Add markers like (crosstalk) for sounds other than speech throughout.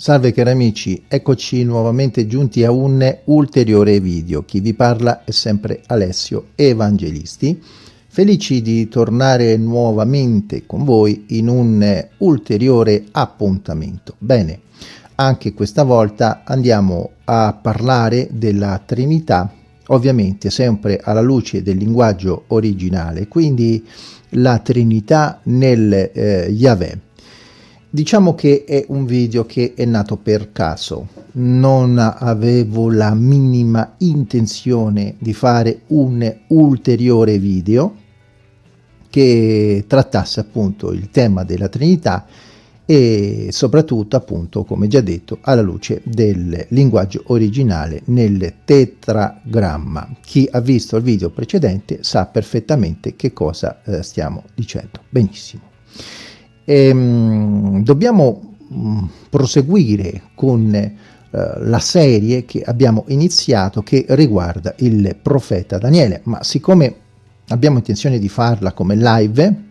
Salve cari amici, eccoci nuovamente giunti a un ulteriore video. Chi vi parla è sempre Alessio Evangelisti. Felici di tornare nuovamente con voi in un ulteriore appuntamento. Bene, anche questa volta andiamo a parlare della Trinità, ovviamente sempre alla luce del linguaggio originale, quindi la Trinità nel eh, Yahweh Diciamo che è un video che è nato per caso, non avevo la minima intenzione di fare un ulteriore video che trattasse appunto il tema della Trinità e soprattutto appunto come già detto alla luce del linguaggio originale nel tetragramma. Chi ha visto il video precedente sa perfettamente che cosa eh, stiamo dicendo. Benissimo. Ehm, dobbiamo mm, proseguire con eh, la serie che abbiamo iniziato che riguarda il profeta Daniele, ma siccome abbiamo intenzione di farla come live,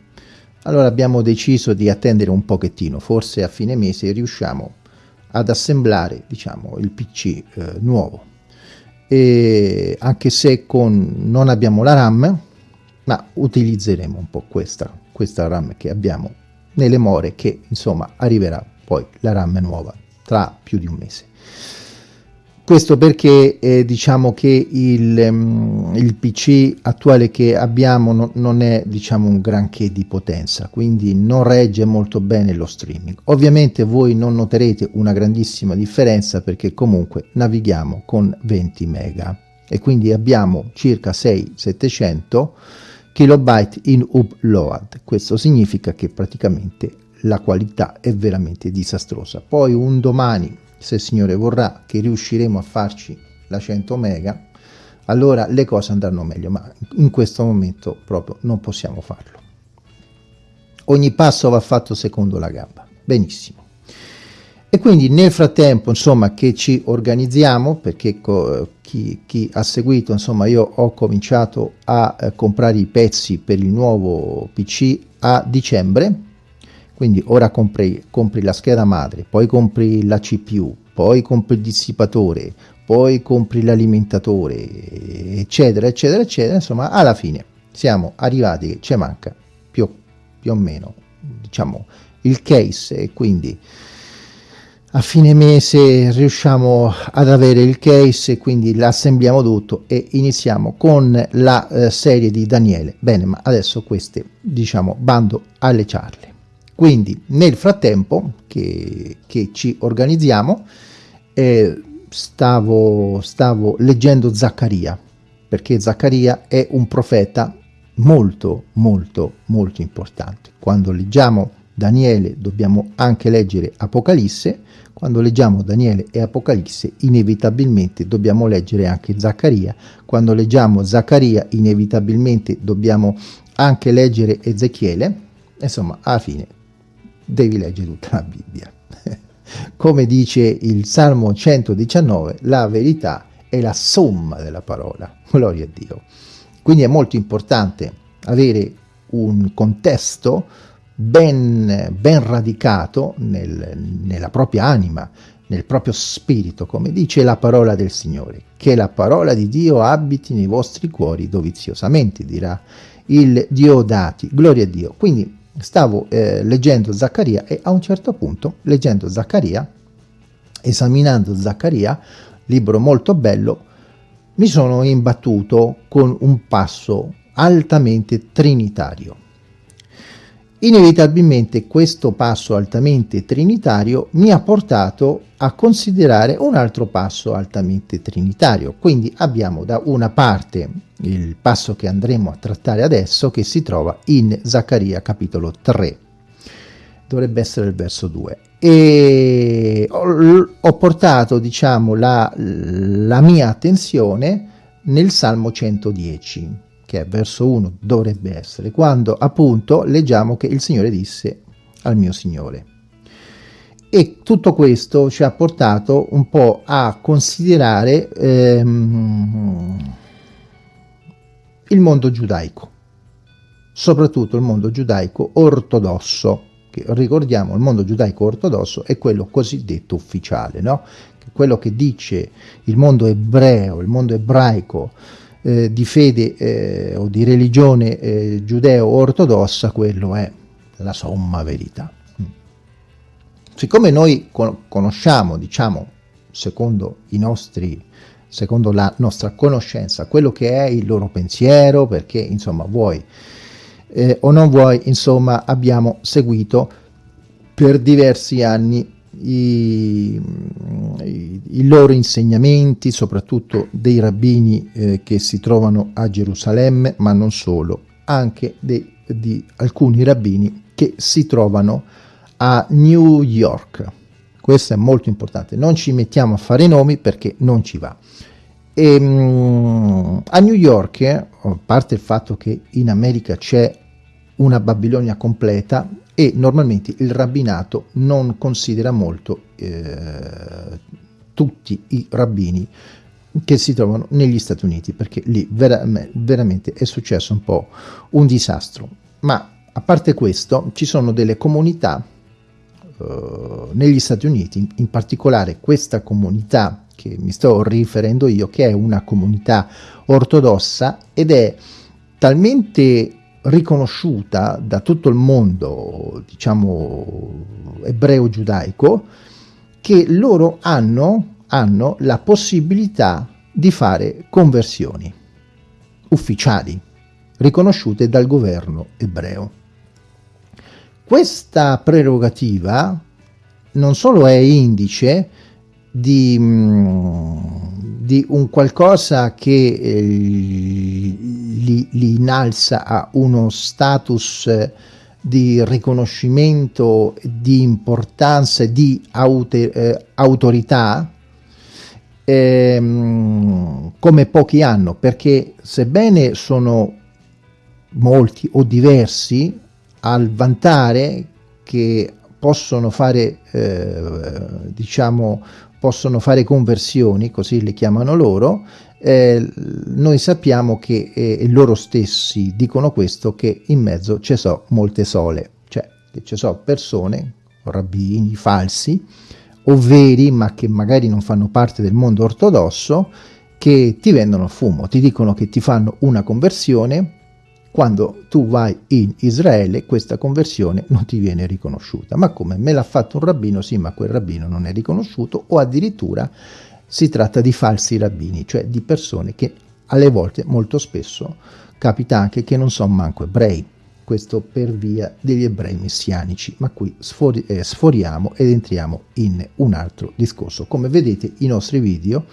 allora abbiamo deciso di attendere un pochettino, forse a fine mese riusciamo ad assemblare diciamo il PC eh, nuovo. E anche se con, non abbiamo la RAM ma utilizzeremo un po' questa, questa RAM che abbiamo nelle more che insomma arriverà poi la RAM nuova tra più di un mese. Questo perché eh, diciamo che il, um, il, PC attuale che abbiamo no, non è diciamo un granché di potenza, quindi non regge molto bene lo streaming. Ovviamente voi non noterete una grandissima differenza perché comunque navighiamo con 20 mega e quindi abbiamo circa 6-700 kilobyte in upload. Questo significa che praticamente la qualità è veramente disastrosa. Poi un domani, se il Signore vorrà, che riusciremo a farci la 100 mega, allora le cose andranno meglio, ma in questo momento proprio non possiamo farlo. Ogni passo va fatto secondo la gamba. Benissimo. E quindi nel frattempo, insomma, che ci organizziamo, perché chi, chi, ha seguito, insomma, io ho cominciato a eh, comprare i pezzi per il nuovo PC a dicembre, quindi ora compri, compri la scheda madre, poi compri la CPU, poi compri il dissipatore, poi compri l'alimentatore, eccetera, eccetera, eccetera, insomma, alla fine siamo arrivati che ci manca più, più o meno, diciamo, il case. E quindi a fine mese riusciamo ad avere il case quindi l'assembliamo tutto e iniziamo con la eh, serie di Daniele. Bene ma adesso queste diciamo bando alle ciarle. Quindi nel frattempo che, che ci organizziamo eh, stavo, stavo leggendo Zaccaria perché Zaccaria è un profeta molto molto molto importante. Quando leggiamo Daniele dobbiamo anche leggere Apocalisse, quando leggiamo Daniele e Apocalisse inevitabilmente dobbiamo leggere anche Zaccaria, quando leggiamo Zaccaria inevitabilmente dobbiamo anche leggere Ezechiele, insomma alla fine devi leggere tutta la Bibbia. (laughs) Come dice il Salmo 119, la verità è la somma della parola, (laughs) gloria a Dio. Quindi è molto importante avere un contesto ben, ben radicato nel, nella propria anima, nel proprio spirito, come dice la parola del Signore, che la parola di Dio abiti nei vostri cuori doviziosamente, dirà il Dio dati, gloria a Dio. Quindi stavo eh, leggendo Zaccaria e a un certo punto, leggendo Zaccaria, esaminando Zaccaria, libro molto bello, mi sono imbattuto con un passo altamente trinitario. Inevitabilmente questo passo altamente trinitario mi ha portato a considerare un altro passo altamente trinitario. Quindi abbiamo da una parte il passo che andremo a trattare adesso che si trova in Zaccaria capitolo 3. Dovrebbe essere il verso 2. E ho, ho portato diciamo la, la mia attenzione nel Salmo 110 che è verso 1 dovrebbe essere, quando appunto leggiamo che il Signore disse al mio Signore. E tutto questo ci ha portato un po' a considerare ehm, il mondo giudaico, soprattutto il mondo giudaico ortodosso, che ricordiamo il mondo giudaico ortodosso è quello cosiddetto ufficiale, no? quello che dice il mondo ebreo, il mondo ebraico eh, di fede eh, o di religione eh, giudeo-ortodossa, quello è la somma verità. Mm. Siccome noi conosciamo, diciamo, secondo nostri secondo la nostra conoscenza, quello che è il loro pensiero, perché insomma vuoi eh, o non vuoi, insomma abbiamo seguito per diversi anni i, i, i loro insegnamenti, soprattutto dei rabbini eh, che si trovano a Gerusalemme, ma non solo, anche de, di alcuni rabbini che si trovano a New York. Questo è molto importante, non ci mettiamo a fare nomi perché non ci va. E, um, a New York, a parte il fatto che in America c'è una Babilonia completa e normalmente il rabbinato non considera molto eh, tutti i rabbini che si trovano negli Stati Uniti perché lì vera veramente è successo un po' un disastro. Ma a parte questo ci sono delle comunità eh, negli Stati Uniti in particolare questa comunità che mi sto riferendo io, che è una comunità ortodossa ed è talmente riconosciuta da tutto il mondo, diciamo, ebreo-giudaico, che loro hanno, hanno la possibilità di fare conversioni ufficiali, riconosciute dal governo ebreo. Questa prerogativa non solo è indice di, mm, di un qualcosa che eh, li, li, innalza a uno status eh, di riconoscimento, di importanza, di aute, eh, autorità, ehm, come pochi hanno, perché sebbene sono molti o diversi, al vantare che possono fare, eh, diciamo, possono fare conversioni, così le chiamano loro, eh, noi sappiamo che eh, loro stessi dicono questo, che in mezzo ci sono molte sole, cioè ci sono persone, rabbini, falsi, o veri, ma che magari non fanno parte del mondo ortodosso, che ti vendono fumo, ti dicono che ti fanno una conversione, quando tu vai in Israele questa conversione non ti viene riconosciuta. Ma come? Me l'ha fatto un rabbino? Sì, ma quel rabbino non è riconosciuto o addirittura si tratta di falsi rabbini, cioè di persone che alle volte, molto spesso, capita anche che non sono manco ebrei, questo per via degli ebrei messianici, ma qui sfori, eh, sforiamo ed entriamo in un altro discorso. Come vedete i nostri video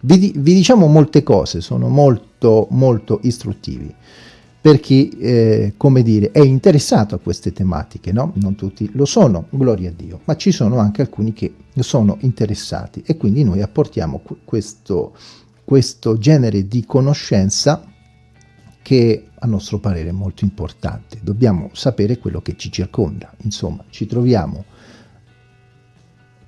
vi, vi diciamo molte cose, sono molto molto istruttivi per chi, eh, come dire, è interessato a queste tematiche, no? Non tutti lo sono, gloria a Dio, ma ci sono anche alcuni che sono interessati e quindi noi apportiamo questo, questo genere di conoscenza che a nostro parere è molto importante. Dobbiamo sapere quello che ci circonda, insomma, ci troviamo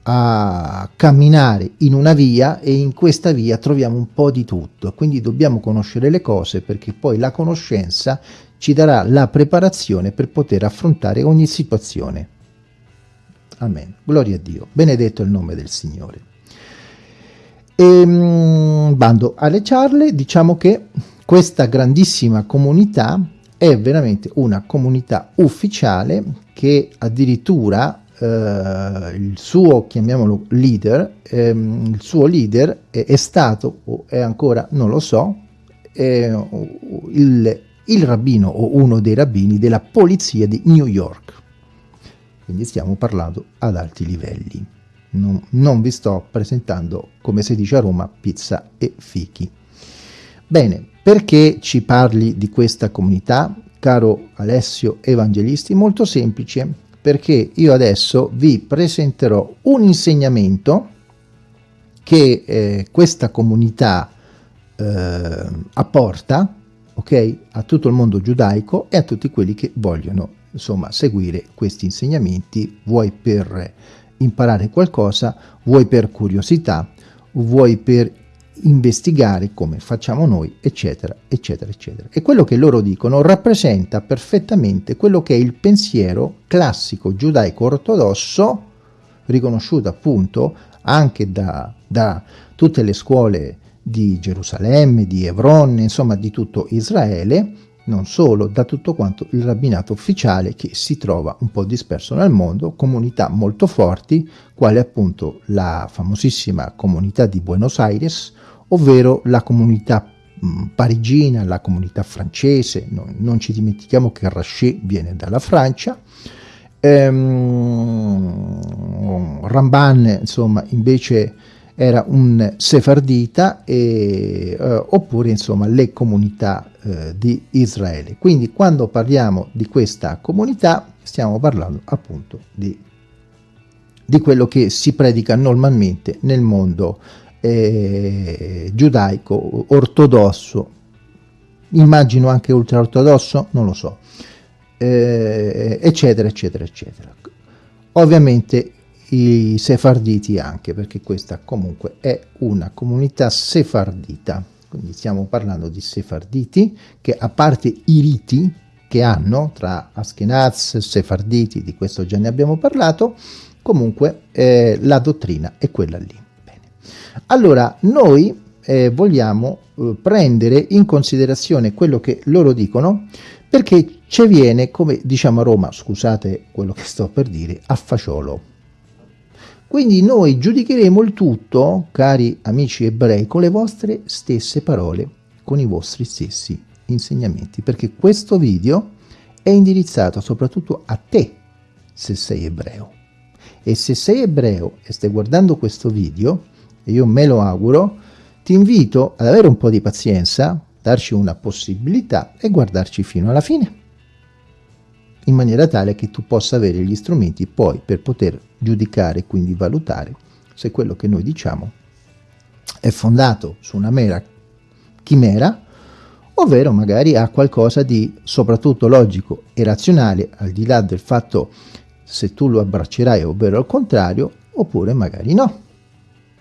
a camminare in una via e in questa via troviamo un po' di tutto, quindi dobbiamo conoscere le cose perché poi la conoscenza ci darà la preparazione per poter affrontare ogni situazione. Amen. Gloria a Dio. Benedetto il nome del Signore. E, ehm, bando alle ciarle, diciamo che questa grandissima comunità è veramente una comunità ufficiale che addirittura il suo, chiamiamolo leader, ehm, il suo leader è, è, stato, o è ancora, non lo so, il, il rabbino o uno dei rabbini della polizia di New York. Quindi stiamo parlando ad alti livelli. Non, non, vi sto presentando, come si dice a Roma, pizza e fichi. Bene, perché ci parli di questa comunità, caro Alessio Evangelisti? Molto semplice, perché io adesso vi presenterò un insegnamento che eh, questa comunità eh, apporta okay, a tutto il mondo giudaico e a tutti quelli che vogliono insomma seguire questi insegnamenti. Vuoi per imparare qualcosa vuoi per curiosità vuoi per investigare come facciamo noi, eccetera, eccetera, eccetera. E quello che loro dicono rappresenta perfettamente quello che è il pensiero classico giudaico-ortodosso, riconosciuto appunto anche da, da tutte le scuole di Gerusalemme, di Hebron, insomma di tutto Israele, non solo, da tutto quanto il rabbinato ufficiale che si trova un po' disperso nel mondo, comunità molto forti, quale appunto la famosissima comunità di Buenos Aires, ovvero la comunità parigina, la comunità francese, non, non ci dimentichiamo che Rachet viene dalla Francia, ehm, Ramban insomma invece era un sefardita e, eh, oppure insomma le comunità eh, di Israele. Quindi quando parliamo di questa comunità stiamo parlando appunto di, di quello che si predica normalmente nel mondo eh, giudaico ortodosso, immagino anche ultraortodosso, non lo so, eh, eccetera eccetera eccetera. Ovviamente i sefarditi anche, perché questa comunque è una comunità sefardita, quindi stiamo parlando di sefarditi che a parte i riti che hanno tra Askenaz, sefarditi, di questo già ne abbiamo parlato, comunque eh, la dottrina è quella lì. Allora, noi eh, vogliamo eh, prendere in considerazione quello che loro dicono, perché ci viene, come diciamo a Roma, scusate quello che sto per dire, a fagiolo quindi noi giudicheremo il tutto, cari amici ebrei, con le vostre stesse parole, con i vostri stessi insegnamenti, perché questo video è indirizzato soprattutto a te, se sei ebreo. E se sei ebreo e stai guardando questo video, e io me lo auguro, ti invito ad avere un po' di pazienza, darci una possibilità e guardarci fino alla fine in maniera tale che tu possa avere gli strumenti poi per poter giudicare, quindi valutare se quello che noi diciamo è fondato su una mera chimera, ovvero magari ha qualcosa di soprattutto logico e razionale, al di là del fatto se tu lo abbraccerai, ovvero al contrario, oppure magari no.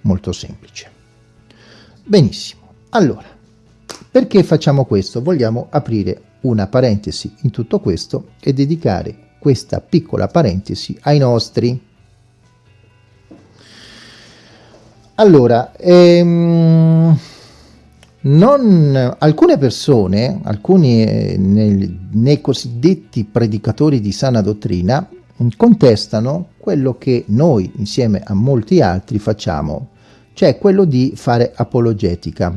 Molto semplice. Benissimo. Allora, perché facciamo questo? Vogliamo aprire una parentesi in tutto questo e dedicare questa piccola parentesi ai nostri. Allora, ehm, non, alcune persone, alcuni eh, nei, nei cosiddetti predicatori di sana dottrina, contestano quello che noi, insieme a molti altri, facciamo, cioè quello di fare apologetica,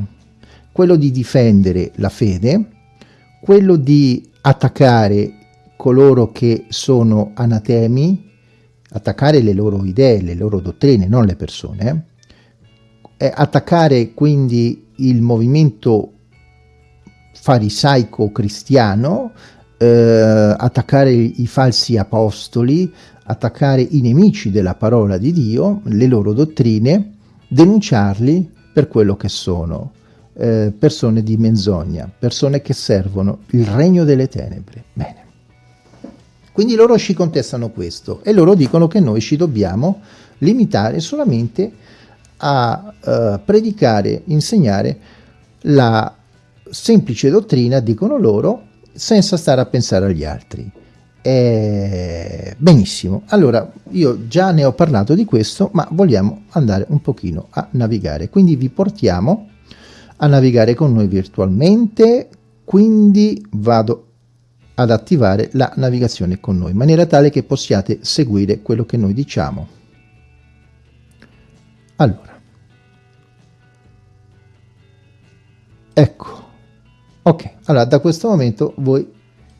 quello di difendere la fede, quello di attaccare coloro che sono anatemi, attaccare le loro idee, le loro dottrine, non le persone, eh? attaccare quindi il movimento farisaico cristiano, eh, attaccare i falsi apostoli, attaccare i nemici della parola di Dio, le loro dottrine, denunciarli per quello che sono, eh, persone di menzogna, persone che servono il regno delle tenebre. Bene. Quindi loro ci contestano questo e loro dicono che noi ci dobbiamo limitare solamente a uh, predicare, insegnare la semplice dottrina, dicono loro, senza stare a pensare agli altri. Eh, benissimo, allora io già ne ho parlato di questo, ma vogliamo andare un pochino a navigare, quindi vi portiamo a navigare con noi virtualmente, quindi vado ad attivare la navigazione con noi, in maniera tale che possiate seguire quello che noi diciamo. Allora, ecco, ok, allora da questo momento voi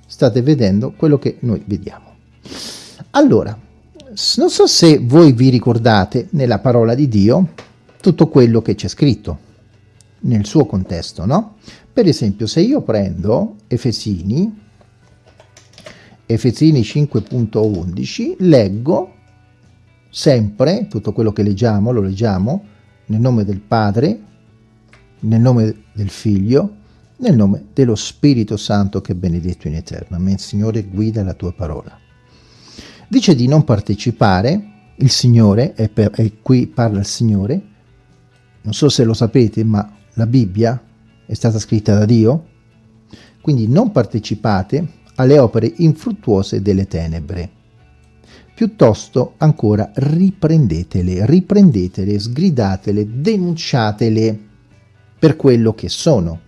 state vedendo quello che noi vediamo. Allora, non so se voi vi ricordate nella parola di Dio tutto quello che c'è scritto nel suo contesto, no? Per esempio, se io prendo Efesini, Efesini 5.11, leggo sempre tutto quello che leggiamo, lo leggiamo nel nome del Padre, nel nome del Figlio, nel nome dello Spirito Santo che è benedetto in eterno. Amen. Signore, guida la tua parola. Dice di non partecipare, il Signore, e, qui parla il Signore, non so se lo sapete, ma la Bibbia è stata scritta da Dio, quindi non partecipate alle opere infruttuose delle tenebre. Piuttosto ancora riprendetele, riprendetele, sgridatele, denunciatele per quello che sono.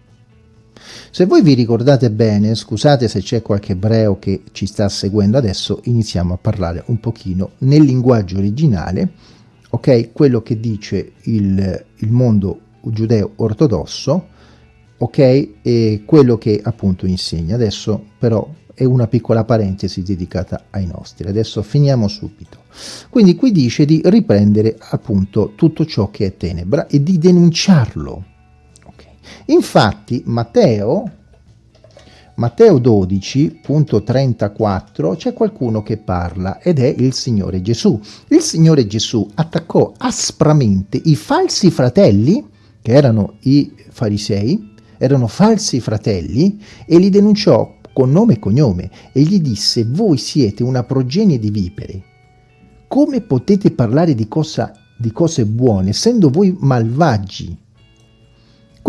Se voi vi ricordate bene, scusate se c'è qualche ebreo che ci sta seguendo adesso, iniziamo a parlare un pochino nel linguaggio originale, ok? Quello che dice il, il mondo giudeo ortodosso, ok? E quello che appunto insegna. Adesso però è una piccola parentesi dedicata ai nostri. Adesso finiamo subito. Quindi qui dice di riprendere appunto tutto ciò che è tenebra e di denunciarlo. Infatti Matteo, Matteo 12.34 c'è qualcuno che parla ed è il Signore Gesù. Il Signore Gesù attaccò aspramente i falsi fratelli, che erano i farisei, erano falsi fratelli, e li denunciò con nome e cognome e gli disse voi siete una progenie di vipere. Come potete parlare di, cosa, di cose buone essendo voi malvagi?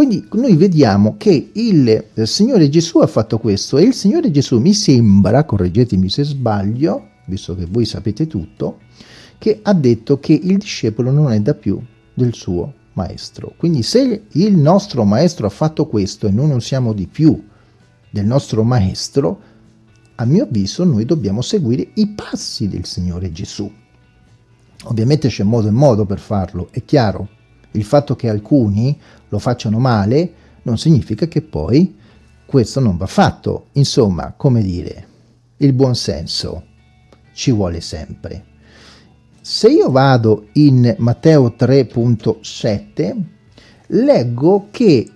Quindi noi vediamo che il, il Signore Gesù ha fatto questo e il Signore Gesù mi sembra, correggetemi se sbaglio, visto che voi sapete tutto, che ha detto che il discepolo non è da più del suo maestro. Quindi se il nostro maestro ha fatto questo e noi non siamo di più del nostro maestro, a mio avviso noi dobbiamo seguire i passi del Signore Gesù. Ovviamente c'è modo e modo per farlo, è chiaro. Il fatto che alcuni lo facciano male non significa che poi questo non va fatto. Insomma, come dire, il buon senso ci vuole sempre. Se io vado in Matteo 3.7, leggo che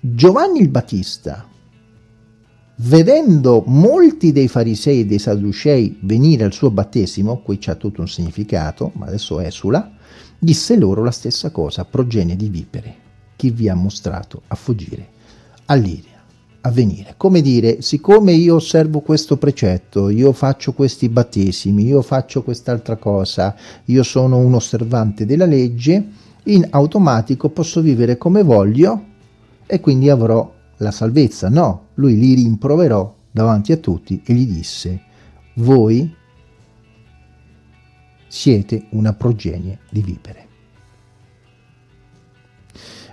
Giovanni il Battista, vedendo molti dei farisei e dei sadducei venire al suo battesimo, qui c'è tutto un significato, ma adesso esula, disse loro la stessa cosa, progenie di vipere, chi vi ha mostrato a fuggire all'Iria, a venire. Come dire, siccome io osservo questo precetto, io faccio questi battesimi, io faccio quest'altra cosa, io sono un osservante della legge, in automatico posso vivere come voglio e quindi avrò la salvezza. No, lui li rimproverò davanti a tutti e gli disse, voi siete una progenie di vipere.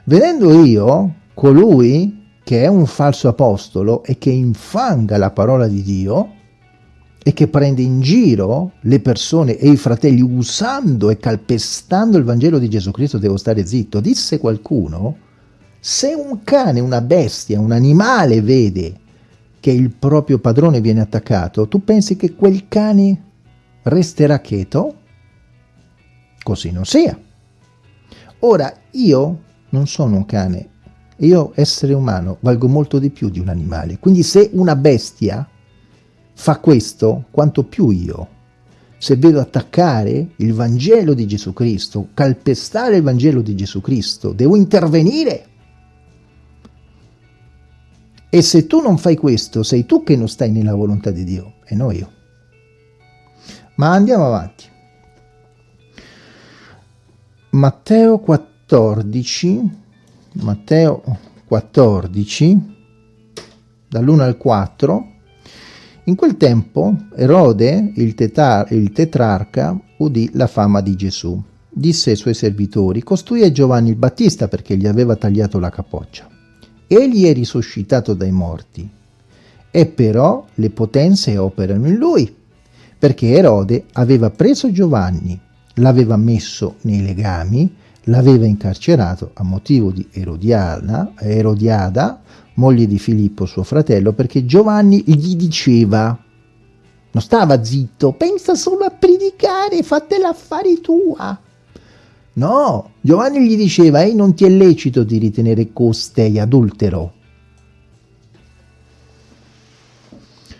Vedendo io colui che è un falso apostolo e che infanga la parola di Dio e che prende in giro le persone e i fratelli usando e calpestando il Vangelo di Gesù Cristo, devo stare zitto, disse qualcuno, se un cane, una bestia, un animale vede che il proprio padrone viene attaccato, tu pensi che quel cane resterà cheto? Così non sia. Ora, io non sono un cane, io essere umano valgo molto di più di un animale, quindi se una bestia fa questo, quanto più io. Se vedo attaccare il Vangelo di Gesù Cristo, calpestare il Vangelo di Gesù Cristo, devo intervenire e se tu non fai questo, sei tu che non stai nella volontà di Dio, e non io. Ma andiamo avanti. Matteo 14, Matteo 14, dall'1 al 4, in quel tempo Erode, il, tetar il tetrarca, udì la fama di Gesù. Disse ai suoi servitori, costui è Giovanni il Battista perché gli aveva tagliato la capoccia egli è risuscitato dai morti. E però le potenze operano in lui, perché Erode aveva preso Giovanni, l'aveva messo nei legami, l'aveva incarcerato a motivo di Erodiana, Erodiada, moglie di Filippo suo fratello, perché Giovanni gli diceva, non stava zitto, pensa solo a predicare, fate l'affare tua. No, Giovanni gli diceva, ehi non ti è lecito di ritenere costei adultero.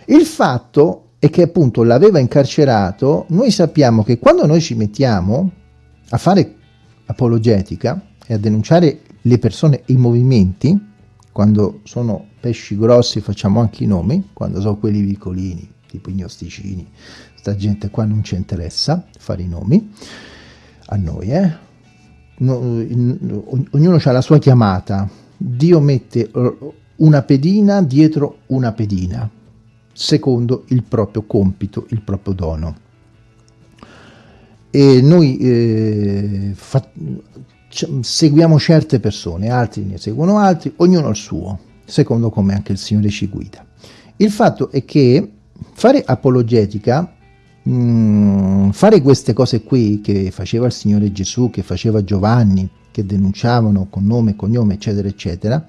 Il fatto è che appunto l'aveva incarcerato, noi sappiamo che quando noi ci mettiamo a fare apologetica e a denunciare le persone e i movimenti, quando sono pesci grossi facciamo anche i nomi, quando sono quelli piccolini, tipo i gnosticini, sta gente qua non ci interessa fare i nomi, a noi, eh? no, ognuno ha la sua chiamata, Dio mette una pedina dietro una pedina, secondo il proprio compito, il proprio dono. E noi eh, fa, seguiamo certe persone, altri ne seguono altri, ognuno il suo, secondo come anche il Signore ci guida. Il fatto è che fare apologetica, mh, mm, fare queste cose qui che faceva il Signore Gesù, che faceva Giovanni, che denunciavano con nome cognome, eccetera, eccetera,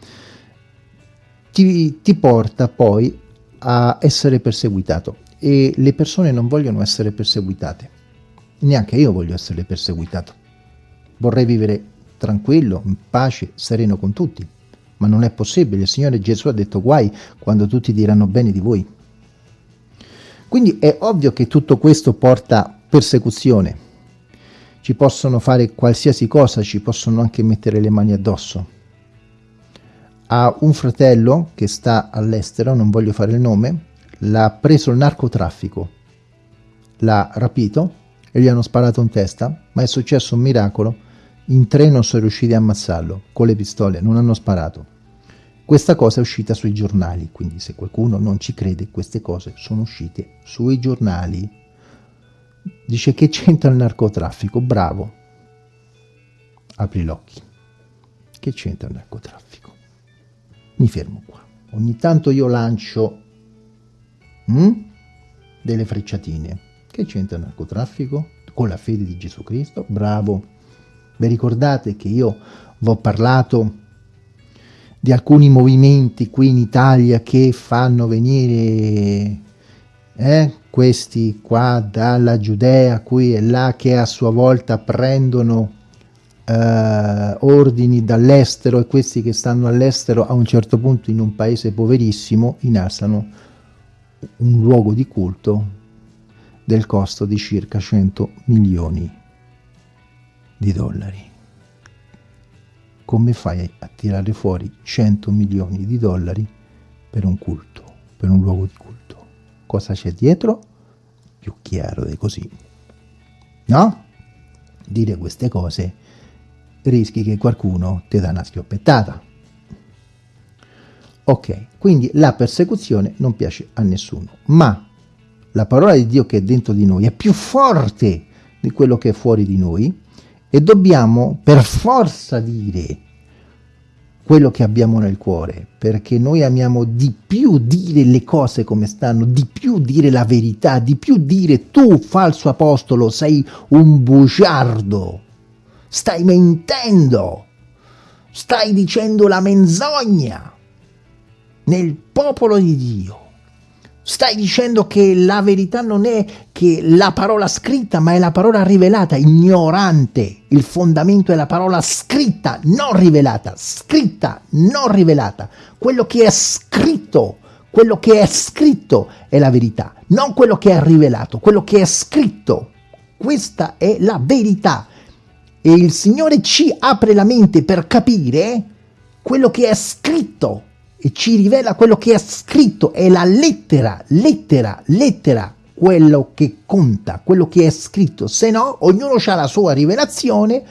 ti, ti porta poi a essere perseguitato e le persone non vogliono essere perseguitate. Neanche io voglio essere perseguitato. Vorrei vivere tranquillo, in pace, sereno con tutti. Ma non è possibile. Il Signore Gesù ha detto guai quando tutti diranno bene di voi. Quindi è ovvio che tutto questo porta persecuzione. Ci possono fare qualsiasi cosa, ci possono anche mettere le mani addosso. Ha un fratello che sta all'estero, non voglio fare il nome, l'ha preso il narcotraffico, l'ha rapito e gli hanno sparato in testa, ma è successo un miracolo in tre non sono riusciti a ammazzarlo, con le pistole, non hanno sparato. Questa cosa è uscita sui giornali, quindi se qualcuno non ci crede, queste cose sono uscite sui giornali. Dice che c'entra il narcotraffico, bravo. Apri gli occhi. Che c'entra il narcotraffico? Mi fermo qua. Ogni tanto io lancio hm, delle frecciatine. Che c'entra il narcotraffico? Con la fede di Gesù Cristo? Bravo. Vi ricordate che io vi ho parlato di alcuni movimenti qui in Italia che fanno venire eh, questi qua dalla Giudea qui e là che a sua volta prendono eh, ordini dall'estero e questi che stanno all'estero a un certo punto in un paese poverissimo innalzano un luogo di culto del costo di circa 100 milioni di dollari. Come fai a tirare fuori 100 milioni di dollari per un culto, per un luogo di culto? Cosa c'è dietro? Più chiaro di così. No? Dire queste cose rischi che qualcuno ti dà una schioppettata. Ok, quindi la persecuzione non piace a nessuno, ma la parola di Dio che è dentro di noi è più forte di quello che è fuori di noi e dobbiamo per forza dire quello che abbiamo nel cuore, perché noi amiamo di più dire le cose come stanno, di più dire la verità, di più dire tu, falso apostolo, sei un bugiardo, stai mentendo, stai dicendo la menzogna nel popolo di Dio. Stai dicendo che la verità non è che la parola scritta, ma è la parola rivelata, ignorante. Il fondamento è la parola scritta, non rivelata, scritta, non rivelata. Quello che è scritto, quello che è scritto è la verità, non quello che è rivelato, quello che è scritto. Questa è la verità. E il Signore ci apre la mente per capire quello che è scritto e ci rivela quello che è scritto, è la lettera, lettera, lettera, quello che conta, quello che è scritto, se no ognuno ha la sua rivelazione,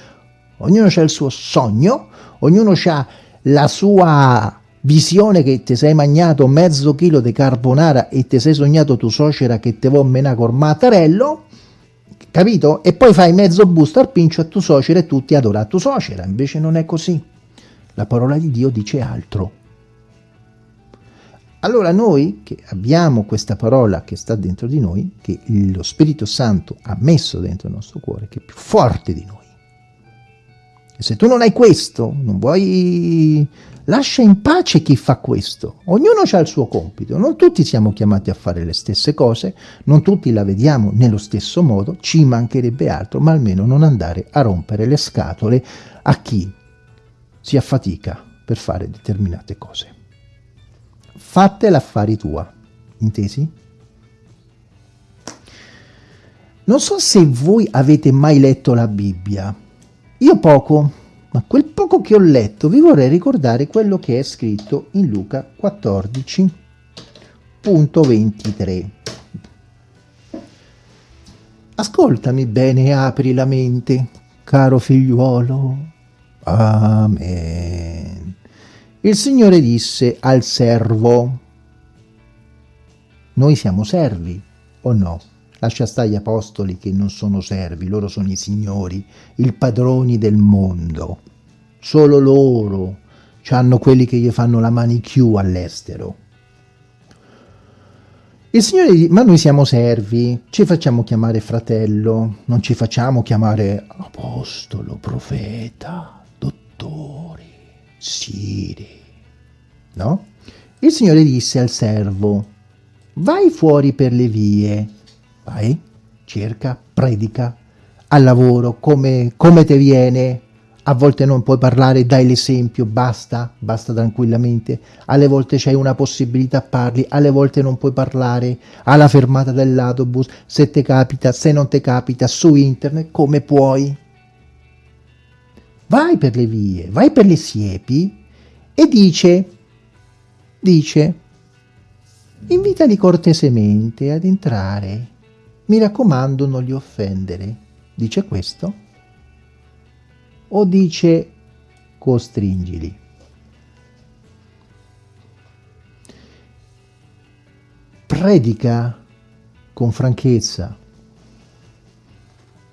ognuno ha il suo sogno, ognuno ha la sua visione che ti sei mangiato mezzo chilo di carbonara e ti sei sognato tu suocera che te vuoi menare col mattarello, capito? E poi fai mezzo busto al pincio a tu suocera e tutti adora a tu suocera, invece non è così. La parola di Dio dice altro. Allora noi che abbiamo questa parola che sta dentro di noi, che lo Spirito Santo ha messo dentro il nostro cuore, che è più forte di noi. E se tu non hai questo, non vuoi... Lascia in pace chi fa questo. Ognuno ha il suo compito. Non tutti siamo chiamati a fare le stesse cose, non tutti la vediamo nello stesso modo, ci mancherebbe altro, ma almeno non andare a rompere le scatole a chi si affatica per fare determinate cose fatte l'affari tua, intesi? Non so se voi avete mai letto la Bibbia, io poco, ma quel poco che ho letto vi vorrei ricordare quello che è scritto in Luca 14.23. Ascoltami bene e apri la mente, caro figliuolo. Amen. Il Signore disse al servo, noi siamo servi o no? Lascia stare gli apostoli che non sono servi, loro sono i signori, i padroni del mondo. Solo loro hanno quelli che gli fanno la manicure all'estero. Il Signore dice, ma noi siamo servi, ci facciamo chiamare fratello, non ci facciamo chiamare apostolo, profeta, dottore, sire, no? Il Signore disse al servo, vai fuori per le vie, vai, cerca, predica, al lavoro, come, come te viene, a volte non puoi parlare, dai l'esempio, basta, basta tranquillamente, alle volte c'hai una possibilità, parli, alle volte non puoi parlare, alla fermata dell'autobus, se ti capita, se non ti capita, su internet, come puoi. Vai per le vie, vai per le siepi e dice, dice, invitali cortesemente ad entrare, mi raccomando non li offendere. Dice questo? O dice costringili? Predica con franchezza,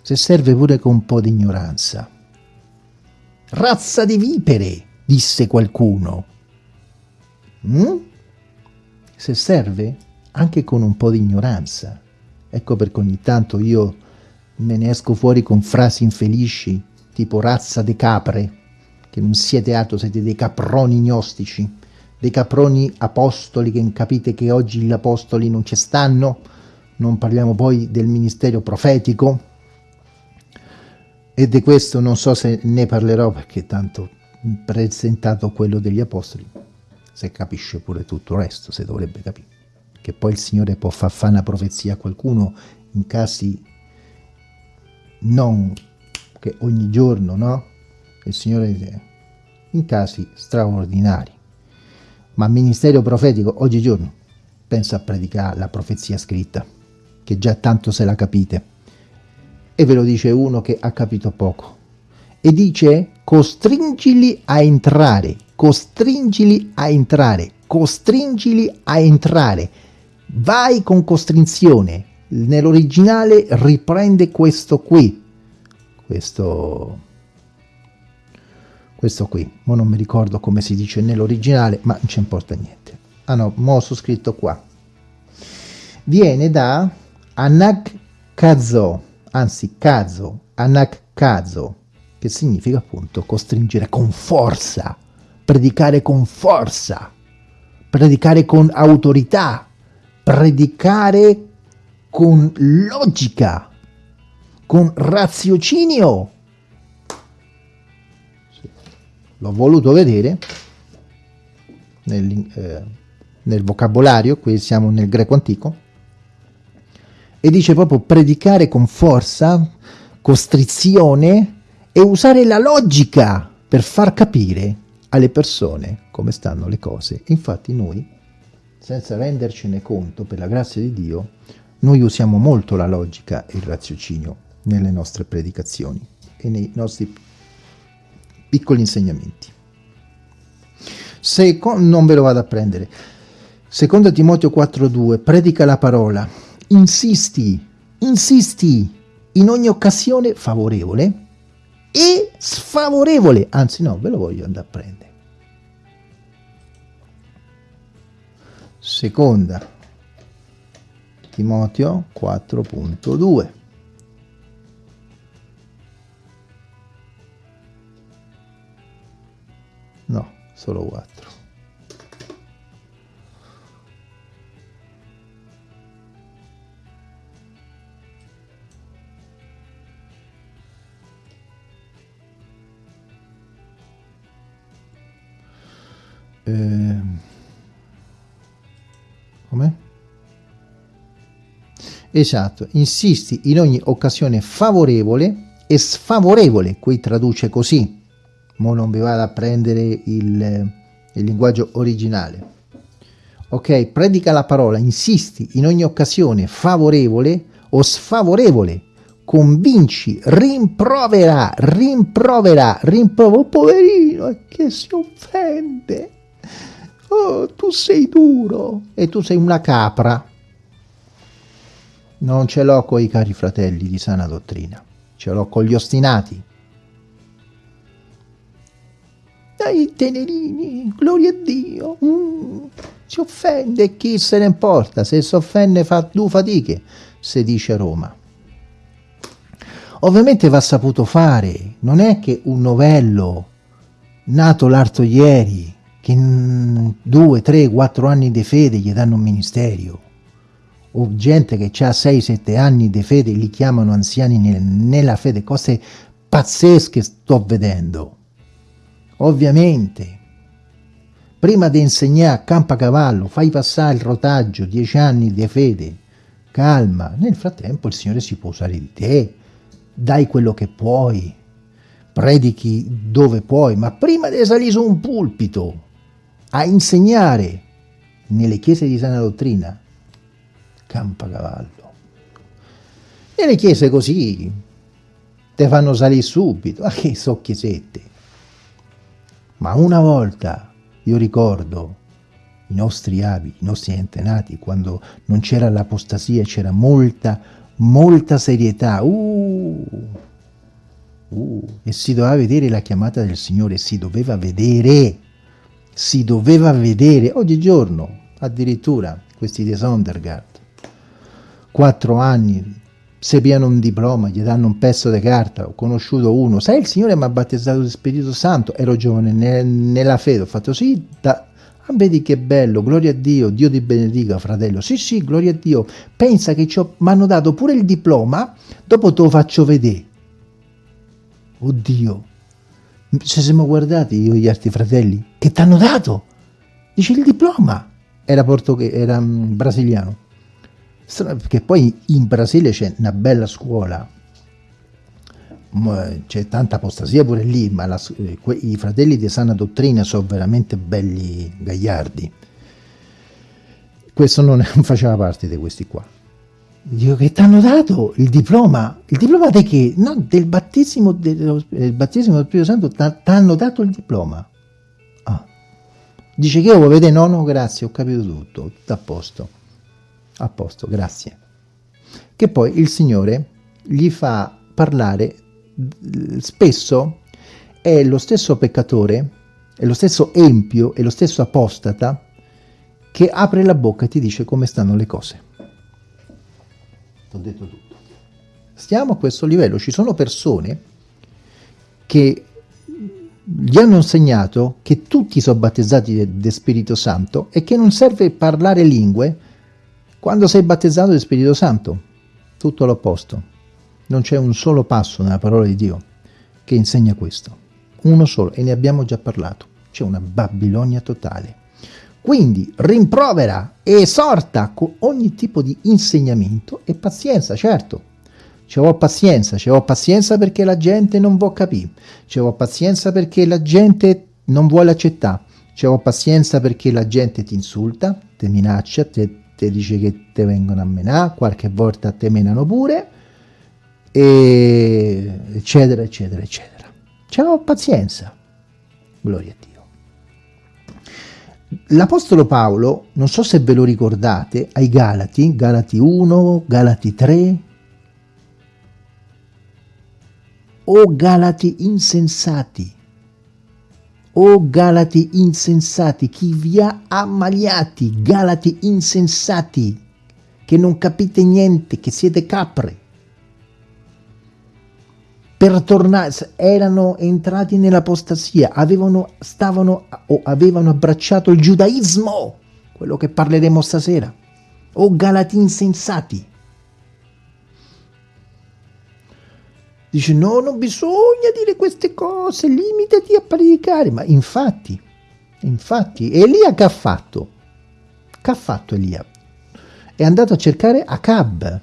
se serve pure con un po' di ignoranza. Razza di vipere, disse qualcuno. Mm? Se serve, anche con un po' di ignoranza. Ecco perché ogni tanto io me ne esco fuori con frasi infelici tipo razza di capre, che non siete altro, siete dei caproni gnostici, dei caproni apostoli, che capite che oggi gli apostoli non ci stanno, non parliamo poi del ministero profetico, e di questo non so se ne parlerò perché tanto presentato quello degli apostoli, se capisce pure tutto il resto, se dovrebbe capire, che poi il Signore può far fare una profezia a qualcuno in casi non che ogni giorno, no? Il Signore dice, in casi straordinari. Ma il ministero profetico oggigiorno pensa a predicare la profezia scritta, che già tanto se la capite. E ve lo dice uno che ha capito poco. E dice, costringili a entrare, costringili a entrare, costringili a entrare. Vai con costrinzione. Nell'originale riprende questo qui, questo questo qui. Ma non mi ricordo come si dice nell'originale ma non ci importa niente. Ah no mo ho scritto qua. Viene da anak kazo anzi kazo anak kazo che significa appunto costringere con forza predicare con forza predicare con autorità predicare con logica con raziocinio. L'ho voluto vedere nel, eh, nel vocabolario, qui siamo nel greco antico, e dice proprio predicare con forza, costrizione e usare la logica per far capire alle persone come stanno le cose. Infatti noi, senza rendercene conto, per la grazia di Dio, noi usiamo molto la logica e il raziocinio nelle nostre predicazioni e nei nostri piccoli insegnamenti. Se, non ve lo vado a prendere. Secondo Timoteo 4.2, predica la parola, insisti, insisti in ogni occasione favorevole e sfavorevole, anzi no, ve lo voglio andare a prendere. Seconda Timoteo 4.2 solo 4. Eh, come? Esatto, insisti in ogni occasione favorevole e sfavorevole, qui traduce così, mo non vi vado a prendere il, il linguaggio originale. Ok, predica la parola, insisti in ogni occasione favorevole o sfavorevole convinci, rimprovera, rimprovera, rimprovera, oh, poverino, che si offende, oh, tu sei duro e tu sei una capra. Non ce l'ho con i cari fratelli di sana dottrina, ce l'ho con gli ostinati. Dai tenerini, gloria a Dio, mm, si offende, chi se ne importa, se si offende fa due fatiche, si dice Roma. Ovviamente va saputo fare, non è che un novello nato l'altro ieri, che in due, tre, quattro anni di fede gli danno un ministero, o gente che ha 6-7 anni di fede li chiamano anziani nella fede, cose pazzesche sto vedendo. Ovviamente, prima di insegnare campacavallo, fai passare il rotaggio, 10 anni di fede, calma, nel frattempo il Signore si può usare di te, dai quello che puoi, predichi dove puoi, ma prima di salire su un pulpito a insegnare nelle chiese di sana dottrina, campa cavallo. Nelle chiese così te fanno salire subito, ma (laughs) che so chiesette. Ma una volta, io ricordo, i nostri avi, i nostri antenati, quando non c'era l'apostasia, c'era molta molta serietà, uh, uh, e si doveva vedere la chiamata del Signore, si doveva vedere, si doveva vedere, oggigiorno addirittura questi di Sondergaard, quattro anni, se piano un diploma, gli danno un pezzo di carta, ho conosciuto uno, sai il Signore mi ha battezzato di Spirito Santo, ero giovane ne, nella fede, ho fatto sì, da, Ah, vedi che bello, gloria a Dio, Dio ti benedica fratello. Sì, sì, gloria a Dio. Pensa che mi hanno dato pure il diploma, dopo te lo faccio vedere. Oddio, ci siamo guardati io e gli altri fratelli, che ti hanno dato? Dice il diploma. Era, era um, brasiliano. Perché poi in Brasile c'è una bella scuola, c'è tanta apostasia pure lì, ma la, eh, i fratelli di sana dottrina sono veramente belli gagliardi. Questo non, (laughs) faceva parte di questi qua. Dico che ti hanno dato il diploma, il diploma di che? No, del battesimo, del, del battesimo del Spirito Santo ti hanno dato il diploma. Ah. Dice che io vuoi vedere? No, no, grazie, ho capito tutto, tutto a posto. A posto, grazie. Che poi il Signore gli fa parlare spesso è lo stesso peccatore, è lo stesso empio, è lo stesso apostata che apre la bocca e ti dice come stanno le cose. Ti ho detto tutto. Stiamo a questo livello, ci sono persone che gli hanno insegnato che tutti sono battezzati del Spirito Santo e che non serve parlare lingue quando sei battezzato del Spirito Santo. Tutto l'opposto. Non c'è un solo passo nella parola di Dio che insegna questo. Uno solo, e ne abbiamo già parlato. C'è una Babilonia totale. Quindi rimprovera e esorta con ogni tipo di insegnamento e pazienza, certo. Ci ho pazienza, ci ho pazienza perché la gente non vuole capire, ci ho pazienza perché la gente non vuole accettare, ci ho pazienza perché la gente ti insulta, ti minaccia, ti dice che ti vengono a menare, qualche volta te menano pure, e eccetera, eccetera, eccetera. C'è pazienza, gloria a Dio. L'Apostolo Paolo, non so se ve lo ricordate, ai Galati, Galati 1, Galati 3, o Galati insensati, o Galati insensati, chi vi ha ammaliati, Galati insensati, che non capite niente, che siete capre per tornare, erano entrati nell'apostasia, avevano, stavano o avevano abbracciato il giudaismo, quello che parleremo stasera, o galati insensati. Dice no, non bisogna dire queste cose, limitati a predicare, ma infatti, infatti, Elia che ha fatto? Che ha fatto Elia? È andato a cercare Acab,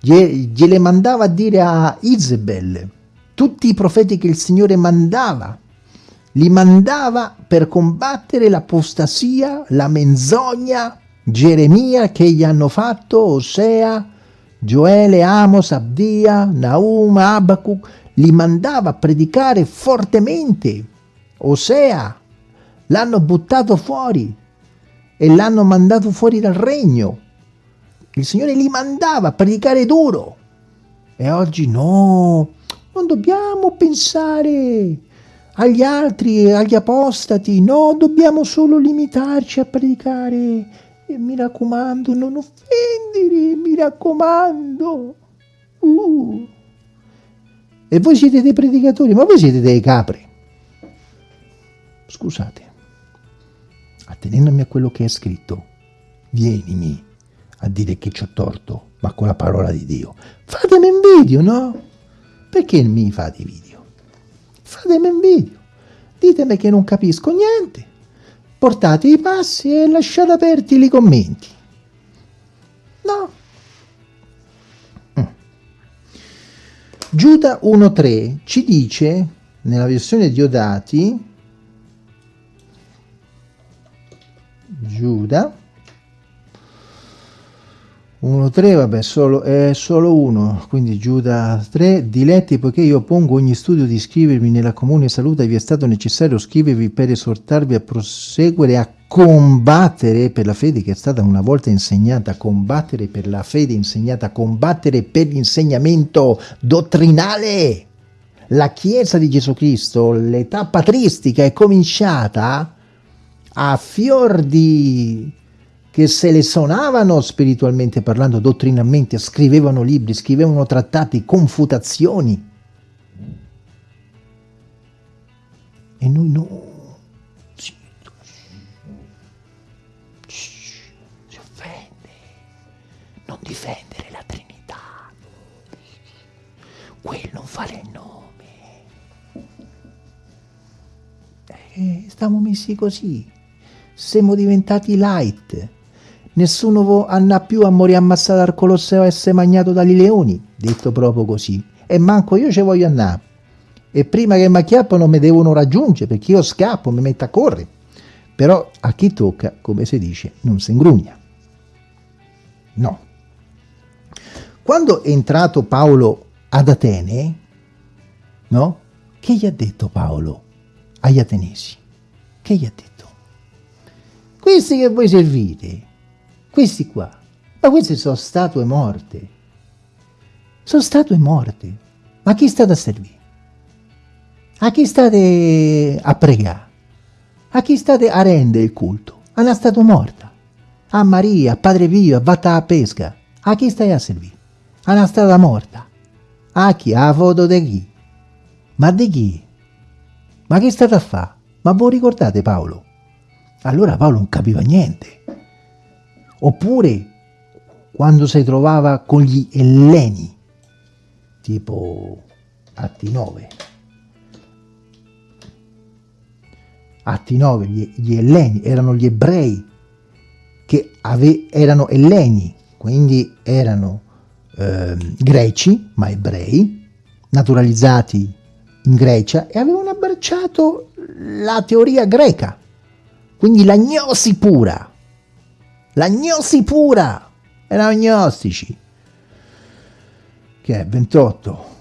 gliele mandava a dire a Isabel, tutti i profeti che il Signore mandava, li mandava per combattere l'apostasia, la menzogna, Geremia che gli hanno fatto, Osea, Gioele, Amos, Abdia, Naum, Abacuc, li mandava a predicare fortemente. Osea, l'hanno buttato fuori e l'hanno mandato fuori dal regno. Il Signore li mandava a predicare duro. E oggi no, non dobbiamo pensare agli altri, agli apostati, no, dobbiamo solo limitarci a predicare. E mi raccomando, non offendere, mi raccomando. Uh. E voi siete dei predicatori, ma voi siete dei capri. Scusate, attenendomi a quello che è scritto, vienimi a dire che ci ho torto, ma con la parola di Dio. Fatemi un video, no? Perché mi fate video? Fatemi un video. Ditemi che non capisco niente. Portate i passi e lasciate aperti i commenti. No. Mm. Giuda 1.3 ci dice, nella versione Diodati, Giuda 1, 3, vabbè, solo, è solo uno, quindi Giuda 3, diletti poiché io pongo ogni studio di iscrivervi nella comune salute, vi è stato necessario scrivervi per esortarvi a proseguire, a combattere per la fede che è stata una volta insegnata, combattere per la fede insegnata, combattere per l'insegnamento dottrinale. La Chiesa di Gesù Cristo, l'età patristica è cominciata a fior di che se le suonavano spiritualmente parlando, dottrinalmente, scrivevano libri, scrivevano trattati, confutazioni. E noi no. Si offende. Non difendere la Trinità. Quel non fare il nome. Eh, stiamo messi così. Siamo diventati light Nessuno andrà più a morire ammazzato al Colosseo e essere magnato dagli leoni, detto proprio così. E manco io ci voglio andare. E prima che mi acchiappano mi devono raggiungere, perché io scappo, mi metto a correre. Però a chi tocca, come si dice, non si ingrugna. No. Quando è entrato Paolo ad Atene, no? Che gli ha detto Paolo agli atenesi? Che gli ha detto? Questi che voi servite, questi qua, ma queste sono statue morte. Sono statue morte. Ma chi state a servire? A chi state a pregare? A chi state a rendere il culto? A una statua morta. A Maria, a Padre Pio, a Vatta a pesca. A chi stai a servire? A una statua morta. A chi? A foto di chi? Ma di chi? Ma che state a fare? Ma voi ricordate Paolo? Allora Paolo non capiva niente. Oppure quando si trovava con gli Elleni, tipo Atti 9. Atti 9, gli, gli Elleni erano gli ebrei che erano Elleni, quindi erano eh, greci, ma ebrei, naturalizzati in Grecia e avevano abbracciato la teoria greca, quindi l'agnosi pura l'agnosi pura, erano agnostici, che è 28.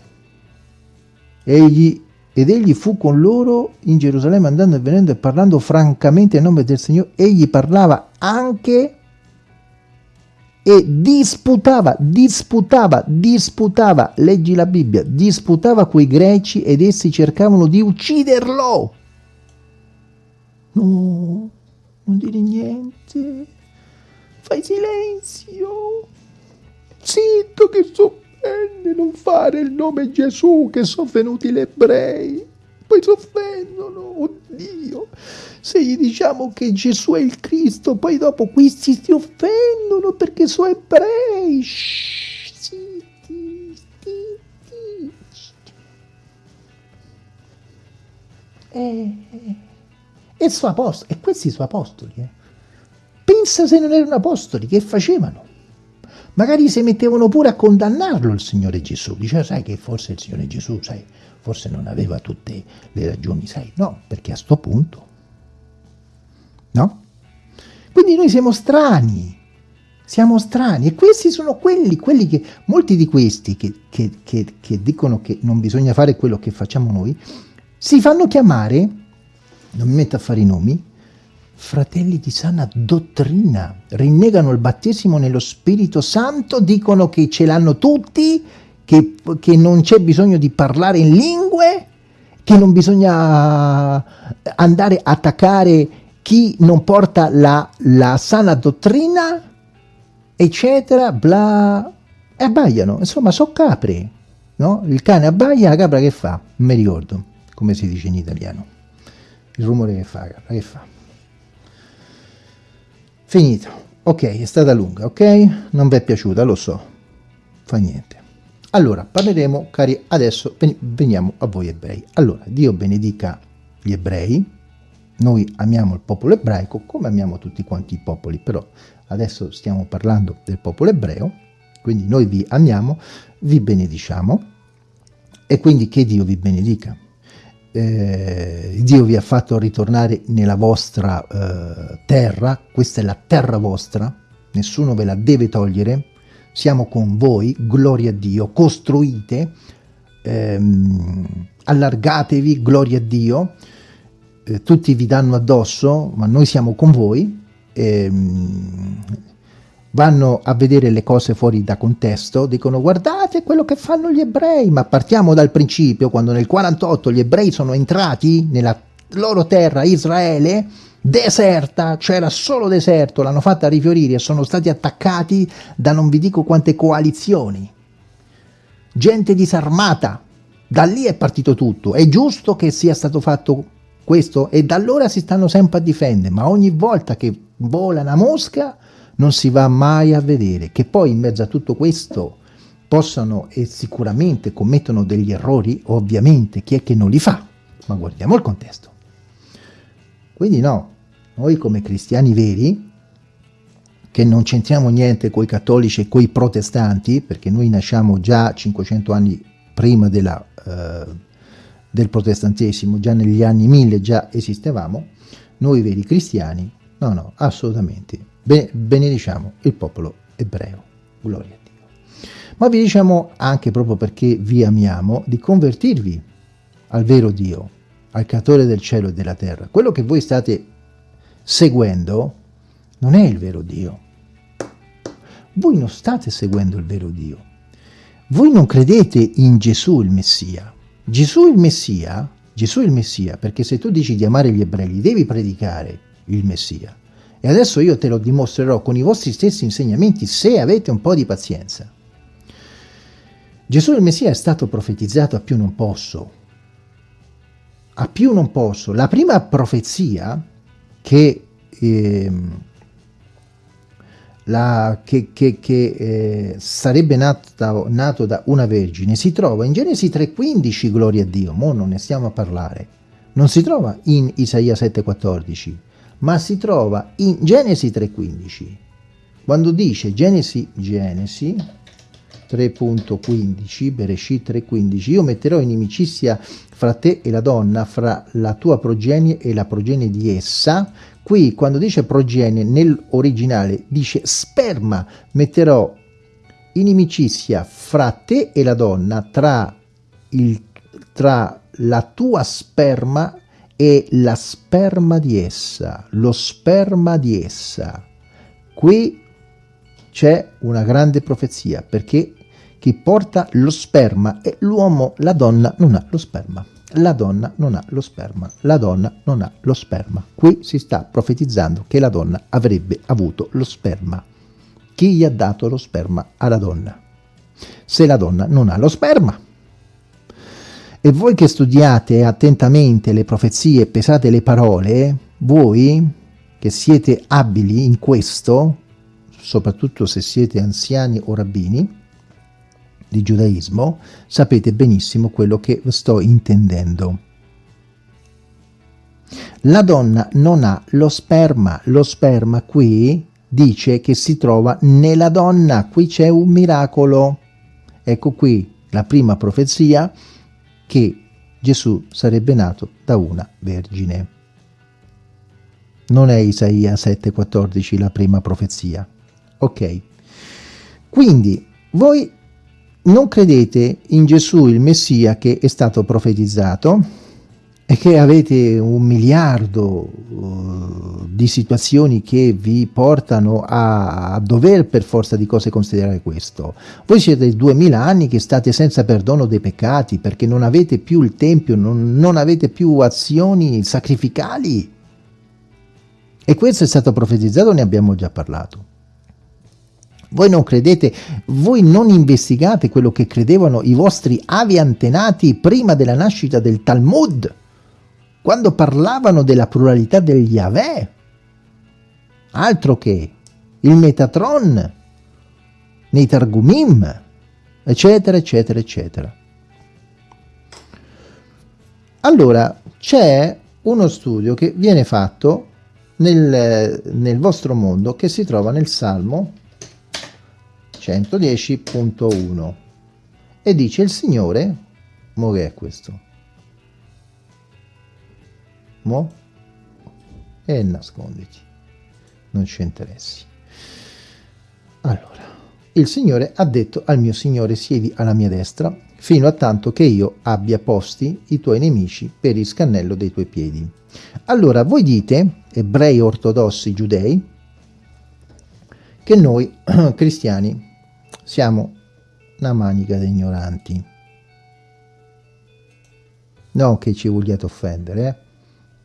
Egli, ed egli fu con loro in Gerusalemme andando e venendo e parlando francamente a nome del Signore, egli parlava anche e disputava, disputava, disputava, leggi la Bibbia, disputava coi greci ed essi cercavano di ucciderlo. No, non dire niente. Fai silenzio. Zitto che s'offende non fare il nome Gesù che sono venuti gli ebrei. Poi si offendono, oddio. Se gli diciamo che Gesù è il Cristo, poi dopo questi si offendono perché sono ebrei. Shh, zitti, zitti. E, e, suo apostolo, e questi sono apostoli, eh. Pensa se non erano apostoli, che facevano? Magari si mettevano pure a condannarlo il Signore Gesù. Diceva, sai che forse il Signore Gesù, sai, forse non aveva tutte le ragioni, sai. No, perché a sto punto, no? Quindi noi siamo strani. Siamo strani e questi sono quelli, quelli che, molti di questi che, che, che, che dicono che non bisogna fare quello che facciamo noi, si fanno chiamare, non mi metto a fare i nomi, fratelli di sana dottrina, rinnegano il battesimo nello Spirito Santo, dicono che ce l'hanno tutti, che, che non c'è bisogno di parlare in lingue, che non bisogna andare a attaccare chi non porta la, la sana dottrina, eccetera, bla, e abbaiano, insomma, sono capre, no? Il cane abbaia, la capra che fa? Non mi ricordo come si dice in italiano. Il rumore che fa la capra, che fa? Finito. Ok, è stata lunga, ok? Non vi è piaciuta, lo so. Fa niente. Allora, parleremo, cari, adesso veniamo a voi ebrei. Allora, Dio benedica gli ebrei, noi amiamo il popolo ebraico come amiamo tutti quanti i popoli, però adesso stiamo parlando del popolo ebreo, quindi noi vi amiamo, vi benediciamo e quindi che Dio vi benedica. Eh, Dio vi ha fatto ritornare nella vostra eh, terra, questa è la terra vostra, nessuno ve la deve togliere, siamo con voi, gloria a Dio, costruite, ehm, allargatevi, gloria a Dio, eh, tutti vi danno addosso, ma noi siamo con voi, ehm, vanno a vedere le cose fuori da contesto, dicono guardate quello che fanno gli ebrei, ma partiamo dal principio, quando nel 48 gli ebrei sono entrati nella loro terra, Israele, deserta, c'era solo deserto, l'hanno fatta rifiorire e sono stati attaccati da non vi dico quante coalizioni, gente disarmata, da lì è partito tutto, è giusto che sia stato fatto questo e da allora si stanno sempre a difendere, ma ogni volta che vola una mosca non si va mai a vedere, che poi in mezzo a tutto questo possano e sicuramente commettono degli errori, ovviamente chi è che non li fa, ma guardiamo il contesto. Quindi no, noi come cristiani veri, che non c'entriamo niente con i cattolici e con i protestanti, perché noi nasciamo già 500 anni prima della, eh, del protestantesimo, già negli anni 1000 già esistevamo, noi veri cristiani, no no, assolutamente, benediciamo il popolo ebreo. Gloria a Dio. Ma vi diciamo anche proprio perché vi amiamo di convertirvi al vero Dio, al creatore del cielo e della terra. Quello che voi state seguendo non è il vero Dio. Voi non state seguendo il vero Dio. Voi non credete in Gesù il Messia. Gesù il Messia, Gesù il Messia, perché se tu dici di amare gli ebrei, devi predicare il Messia. E adesso io te lo dimostrerò con i vostri stessi insegnamenti se avete un po' di pazienza. Gesù il Messia è stato profetizzato a più non posso. A più non posso. La prima profezia che, eh, la, che, che, che eh, sarebbe nato, nato da una vergine si trova in Genesi 3,15, gloria a Dio, mo non ne stiamo a parlare. Non si trova in Isaia 7,14 ma si trova in Genesi 3.15. Quando dice Genesi, Genesi 3.15, Bereshit 3.15, io metterò inimicizia fra te e la donna, fra la tua progenie e la progenie di essa. Qui quando dice progenie nell'originale dice sperma, metterò inimicizia fra te e la donna, tra, il, tra la tua sperma e la sperma di essa, lo sperma di essa. Qui c'è una grande profezia, perché chi porta lo sperma è l'uomo, la donna non ha lo sperma. La donna non ha lo sperma, la donna non ha lo sperma. Qui si sta profetizzando che la donna avrebbe avuto lo sperma. Chi gli ha dato lo sperma alla donna? Se la donna non ha lo sperma, e voi che studiate attentamente le profezie e pesate le parole, voi che siete abili in questo, soprattutto se siete anziani o rabbini di giudaismo, sapete benissimo quello che sto intendendo. La donna non ha lo sperma, lo sperma qui dice che si trova nella donna, qui c'è un miracolo. Ecco qui la prima profezia che Gesù sarebbe nato da una vergine. Non è Isaia 7,14 la prima profezia, Ok? Quindi voi non credete in Gesù il Messia che è stato profetizzato e che avete un miliardo uh, di situazioni che vi portano a, dover per forza di cose considerare questo. Voi siete duemila anni che state senza perdono dei peccati perché non avete più il Tempio, non, non avete più azioni sacrificali. E questo è stato profetizzato, ne abbiamo già parlato. Voi non credete, voi non investigate quello che credevano i vostri avi antenati prima della nascita del Talmud, quando parlavano della pluralità degli Yahweh. Altro che il Metatron, nei Targumim, eccetera, eccetera, eccetera. Allora, c'è uno studio che viene fatto nel, nel vostro mondo che si trova nel Salmo 110.1 e dice il Signore, mo che è questo? Mo? E nasconditi, non ci interessi. Allora, il Signore ha detto al mio Signore siedi alla mia destra fino a tanto che io abbia posti i tuoi nemici per il scannello dei tuoi piedi. Allora voi dite, ebrei ortodossi giudei, che noi (clears throat) cristiani siamo una manica di ignoranti. Non che ci vogliate offendere, eh?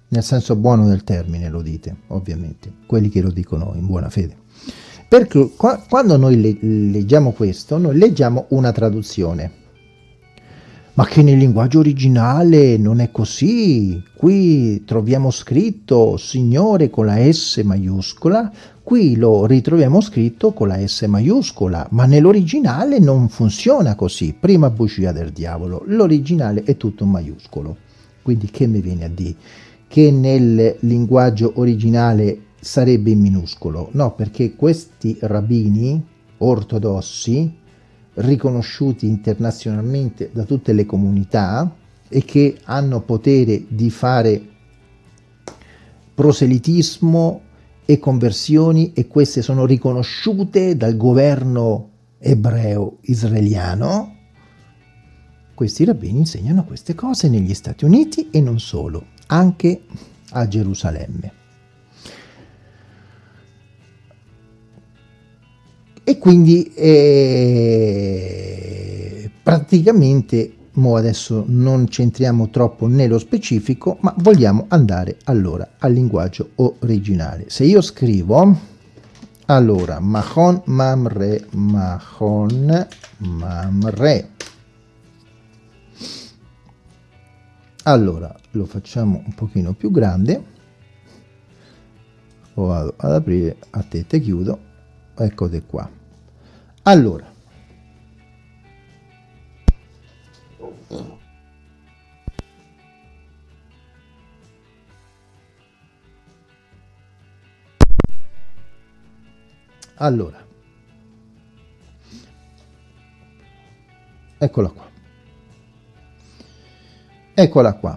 Nel senso buono del termine lo dite, ovviamente, quelli che lo dicono in buona fede. Perché qua, quando noi le, leggiamo questo, noi leggiamo una traduzione, ma che nel linguaggio originale non è così. Qui troviamo scritto Signore con la S maiuscola, qui lo ritroviamo scritto con la S maiuscola, ma nell'originale non funziona così. Prima bugia del diavolo, l'originale è tutto maiuscolo. Quindi che mi viene a dire? Che nel linguaggio originale sarebbe in minuscolo? No, perché questi rabbini ortodossi riconosciuti internazionalmente da tutte le comunità e che hanno potere di fare proselitismo e conversioni e queste sono riconosciute dal governo ebreo israeliano, questi rabbini insegnano queste cose negli Stati Uniti e non solo, anche a Gerusalemme. e quindi eh, praticamente mo adesso non centriamo troppo nello specifico ma vogliamo andare allora al linguaggio originale se io scrivo allora mahon mamre mahon mamre allora lo facciamo un pochino più grande. Lo vado ad aprire a tette chiudo. Eccole qua. Allora, allora, eccola qua. Eccola qua.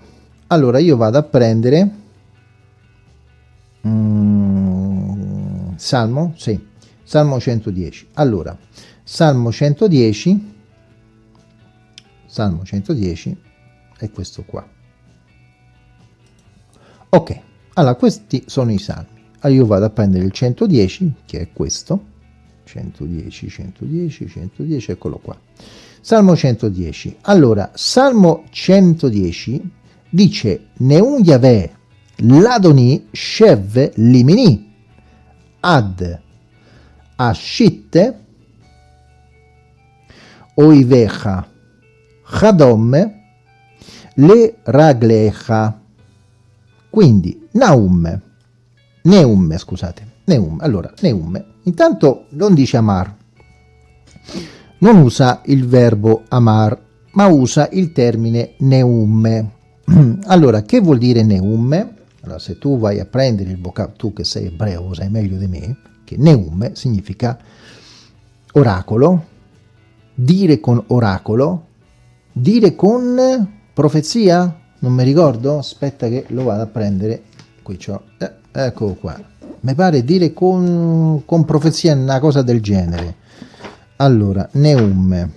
Allora io vado a prendere mm, Salmo, sì, Salmo 110. Allora, Salmo 110, Salmo 110 è questo qua. Ok, allora questi sono i salmi. Allora io vado a prendere il 110, che è questo, 110, 110, 110, eccolo qua. Salmo 110. Allora, Salmo 110 dice Neun Yahweh Ladoni Shev Limini. Ad Ashitte Oivecha Chadom Le Raglecha. Quindi Naum Neum scusate Neum allora Neum intanto non dice Amar non usa il verbo Amar ma usa il termine Neum (clears throat) allora che vuol dire Neum allora se tu vai a prendere il vocabolo tu che sei ebreo sai meglio di me che Neum significa oracolo dire con oracolo, dire con profezia, non mi ricordo, aspetta che lo vado a prendere, qui c'ho, eh, ecco qua. Mi pare dire con, con profezia una cosa del genere allora Neum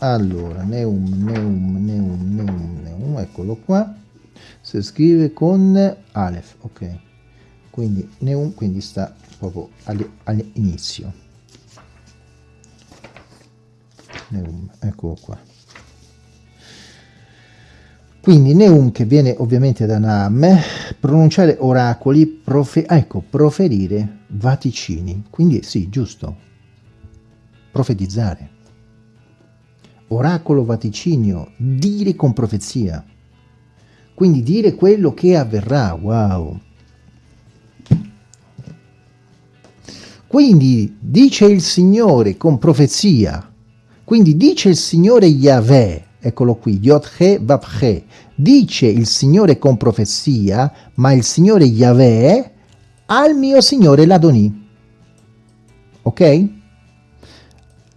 allora Neum Neum Neum Neum Neum eccolo qua. Si scrive con Aleph ok. Quindi Neum quindi sta proprio all'inizio. Neum eccolo qua. Quindi Neum che viene ovviamente da Nam, pronunciare oracoli, profe ah, ecco, proferire vaticini. Quindi sì, giusto, profetizzare. Oracolo vaticinio, dire con profezia. Quindi dire quello che avverrà, wow. Quindi dice il Signore con profezia, quindi dice il Signore Yahweh, eccolo qui, Yotche Vapche, dice il Signore con profezia, ma il Signore Yahweh al mio Signore l'Adonì. Ok?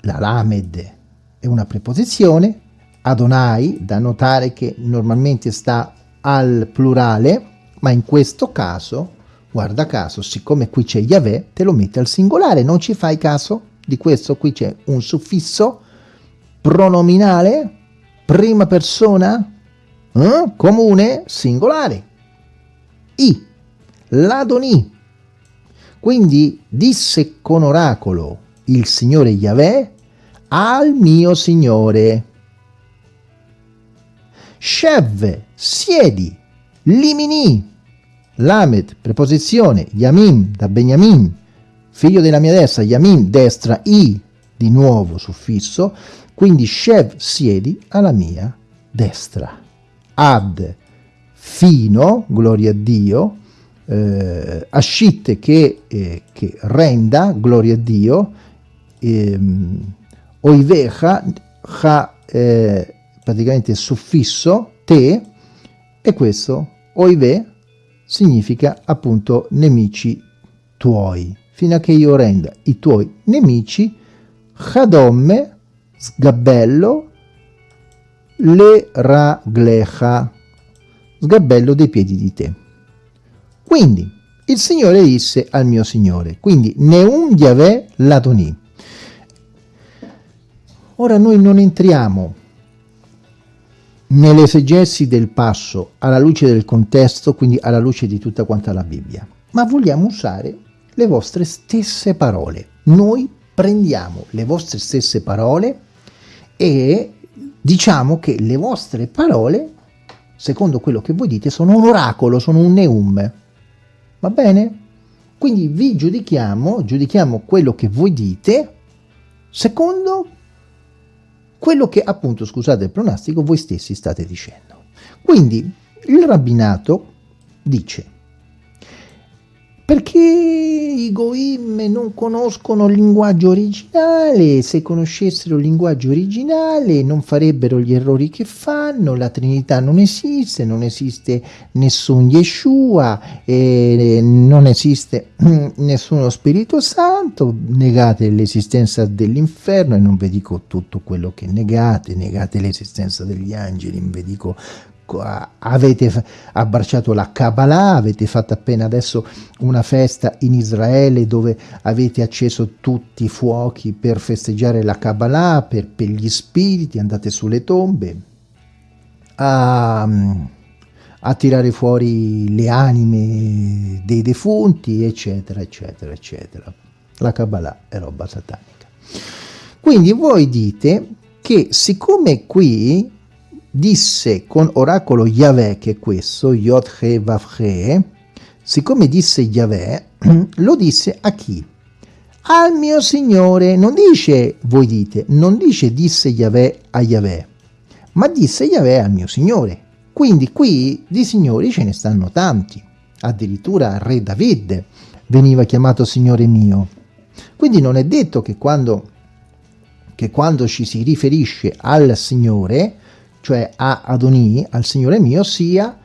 La Lamed è una preposizione, Adonai, da notare che normalmente sta al plurale, ma in questo caso, guarda caso, siccome qui c'è Yahweh, te lo mette al singolare, non ci fai caso di questo? Qui c'è un suffisso pronominale prima persona eh? comune singolare. I, l'Adoni. Quindi disse con oracolo il Signore Yahweh al mio Signore. Shev, siedi, limini, Lamed, preposizione, Yamim, da Beniamin, figlio della mia destra, Yamim, destra, I, di nuovo suffisso, quindi Shev siedi alla mia destra. Ad fino, gloria a Dio, eh, ascitte che, eh, che, renda, gloria a Dio, ehm, oivecha, ha eh, praticamente suffisso, te, e questo, oive, significa appunto nemici tuoi, fino a che io renda i tuoi nemici, chadomme, sgabello le raglecha, sgabello dei piedi di te. Quindi il Signore disse al mio Signore, quindi Neum Yahweh Ladoni. Ora noi non entriamo nell'esegesi del passo alla luce del contesto, quindi alla luce di tutta quanta la Bibbia, ma vogliamo usare le vostre stesse parole. Noi prendiamo le vostre stesse parole e diciamo che le vostre parole, secondo quello che voi dite, sono un oracolo, sono un neum. Va bene? Quindi vi giudichiamo, giudichiamo quello che voi dite, secondo quello che appunto, scusate il pronostico, voi stessi state dicendo. Quindi il rabbinato dice perché i Goim non conoscono il linguaggio originale, se conoscessero il linguaggio originale non farebbero gli errori che fanno, la Trinità non esiste, non esiste nessun Yeshua, eh, non esiste (clears throat) nessuno Spirito Santo, negate l'esistenza dell'inferno e non vi dico tutto quello che negate, negate l'esistenza degli angeli, non vi dico avete abbracciato la Kabbalah, avete fatto appena adesso una festa in Israele dove avete acceso tutti i fuochi per festeggiare la Kabbalah, per, per gli spiriti, andate sulle tombe a, a tirare fuori le anime dei defunti, eccetera, eccetera, eccetera. La Kabbalah è roba satanica. Quindi voi dite che siccome qui disse con oracolo Yahweh, che è questo, Yod He Vav He, siccome disse Yahweh, (clears throat) lo disse a chi? Al mio Signore, non dice, voi dite, non dice disse Yahweh a Yahweh, ma disse Yahweh al mio Signore. Quindi qui di signori ce ne stanno tanti, addirittura Re David veniva chiamato Signore mio. Quindi non è detto che quando, che quando ci si riferisce al Signore, cioè a Adonì, al Signore mio, sia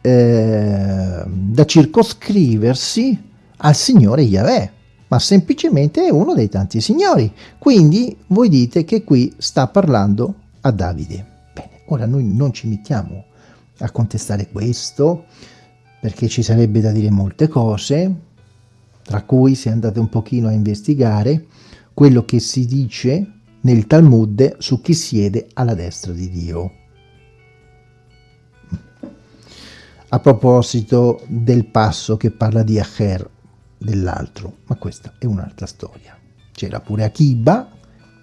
eh, da circoscriversi al Signore Yahweh, ma semplicemente è uno dei tanti signori. Quindi voi dite che qui sta parlando a Davide. Bene, ora noi non ci mettiamo a contestare questo, perché ci sarebbe da dire molte cose, tra cui se andate un pochino a investigare quello che si dice nel Talmud su chi siede alla destra di Dio. A proposito del passo che parla di Acher, dell'altro, ma questa è un'altra storia. C'era pure Akiba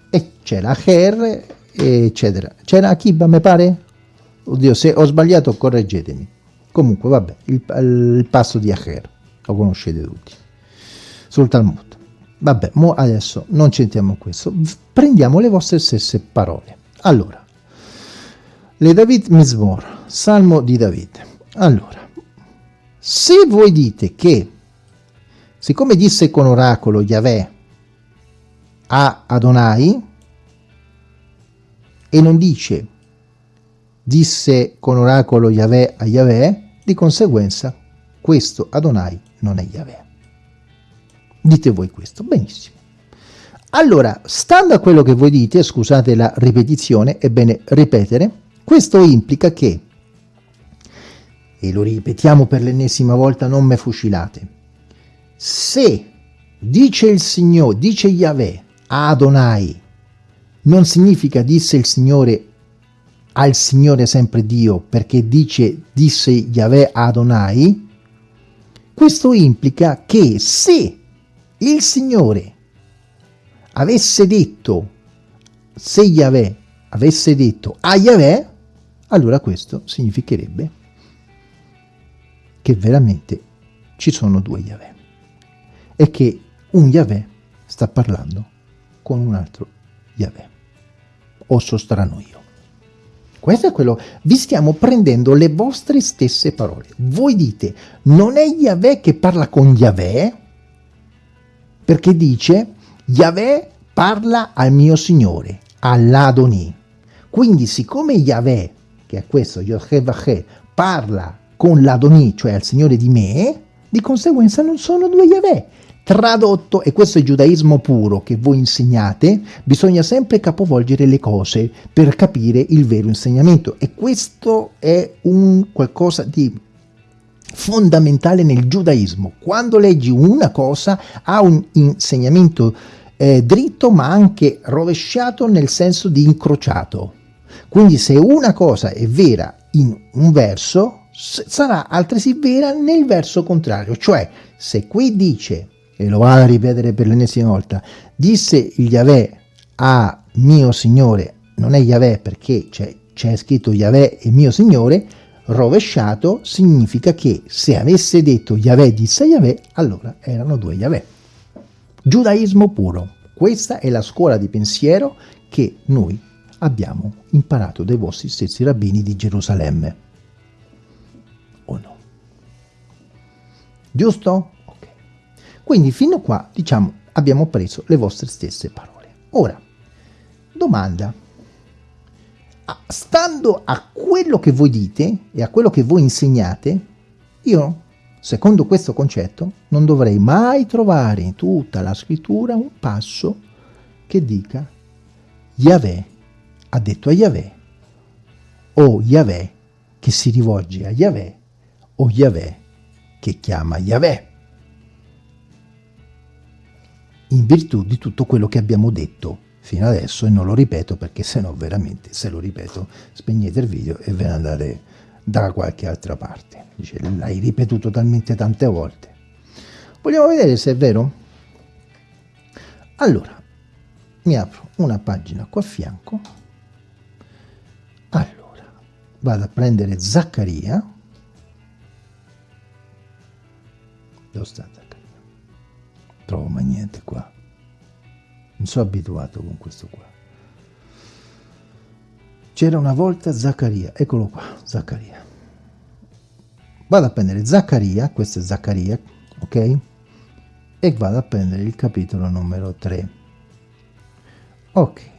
e c'era Acher, eccetera. C'era Akiba, mi pare? Oddio, se ho sbagliato correggetemi. Comunque, vabbè, il, il passo di Acher, lo conoscete tutti, sul Talmud. Vabbè, adesso non centriamo questo, prendiamo le vostre stesse parole. Allora, le David Mizmor, Salmo di David. Allora, se voi dite che, siccome disse con oracolo Yahweh a Adonai, e non dice disse con oracolo Yahweh a Yahweh, di conseguenza questo Adonai non è Yahweh. Dite voi questo, benissimo. Allora, stando a quello che voi dite, scusate la ripetizione, è bene ripetere, questo implica che, e lo ripetiamo per l'ennesima volta, non me fucilate, se dice il Signore, dice Yahweh Adonai, non significa disse il Signore al Signore sempre Dio, perché dice disse Yahweh Adonai, questo implica che se il Signore avesse detto, se Yahweh avesse detto a Yahweh, allora questo significherebbe che veramente ci sono due Yahweh e che un Yahweh sta parlando con un altro Yahweh. O sostrano io. Questo è quello, vi stiamo prendendo le vostre stesse parole. Voi dite, non è Yahweh che parla con Yahweh, perché dice Yahweh parla al mio Signore, all'Adoni. Quindi siccome Yahweh, che è questo, Yochevachè, parla con l'Adoni, cioè al Signore di me, di conseguenza non sono due Yahweh. Tradotto, e questo è il giudaismo puro che voi insegnate, bisogna sempre capovolgere le cose per capire il vero insegnamento. E questo è un qualcosa di fondamentale nel giudaismo. Quando leggi una cosa ha un insegnamento eh, dritto ma anche rovesciato nel senso di incrociato. Quindi se una cosa è vera in un verso, sarà altresì vera nel verso contrario. Cioè, se qui dice, e lo vado a ripetere per l'ennesima volta, disse il Yahweh a mio Signore, non è Yahweh perché c'è scritto Yahweh e mio Signore, rovesciato significa che se avesse detto Yahweh disse Yahweh, allora erano due Yahweh. Giudaismo puro. Questa è la scuola di pensiero che noi abbiamo imparato dai vostri stessi rabbini di Gerusalemme. O no? Giusto? Ok. Quindi fino qua, diciamo, abbiamo preso le vostre stesse parole. Ora, domanda stando a quello che voi dite e a quello che voi insegnate, io, secondo questo concetto, non dovrei mai trovare in tutta la scrittura un passo che dica Yahweh ha detto a Yahweh, o Yahweh che si rivolge a Yahweh, o Yahweh che chiama Yahweh. In virtù di tutto quello che abbiamo detto fino adesso e non lo ripeto perché se no veramente se lo ripeto spegnete il video e ve ne andate da qualche altra parte. Dice l'hai ripetuto talmente tante volte. Vogliamo vedere se è vero? Allora mi apro una pagina qua a fianco. Allora vado a prendere Zaccaria. Dove sta Zaccaria? Trovo mai niente qua non sono abituato con questo qua. C'era una volta Zaccaria, eccolo qua, Zaccaria. Vado a prendere Zaccaria, questo è Zaccaria, ok? E vado a prendere il capitolo numero 3. Ok.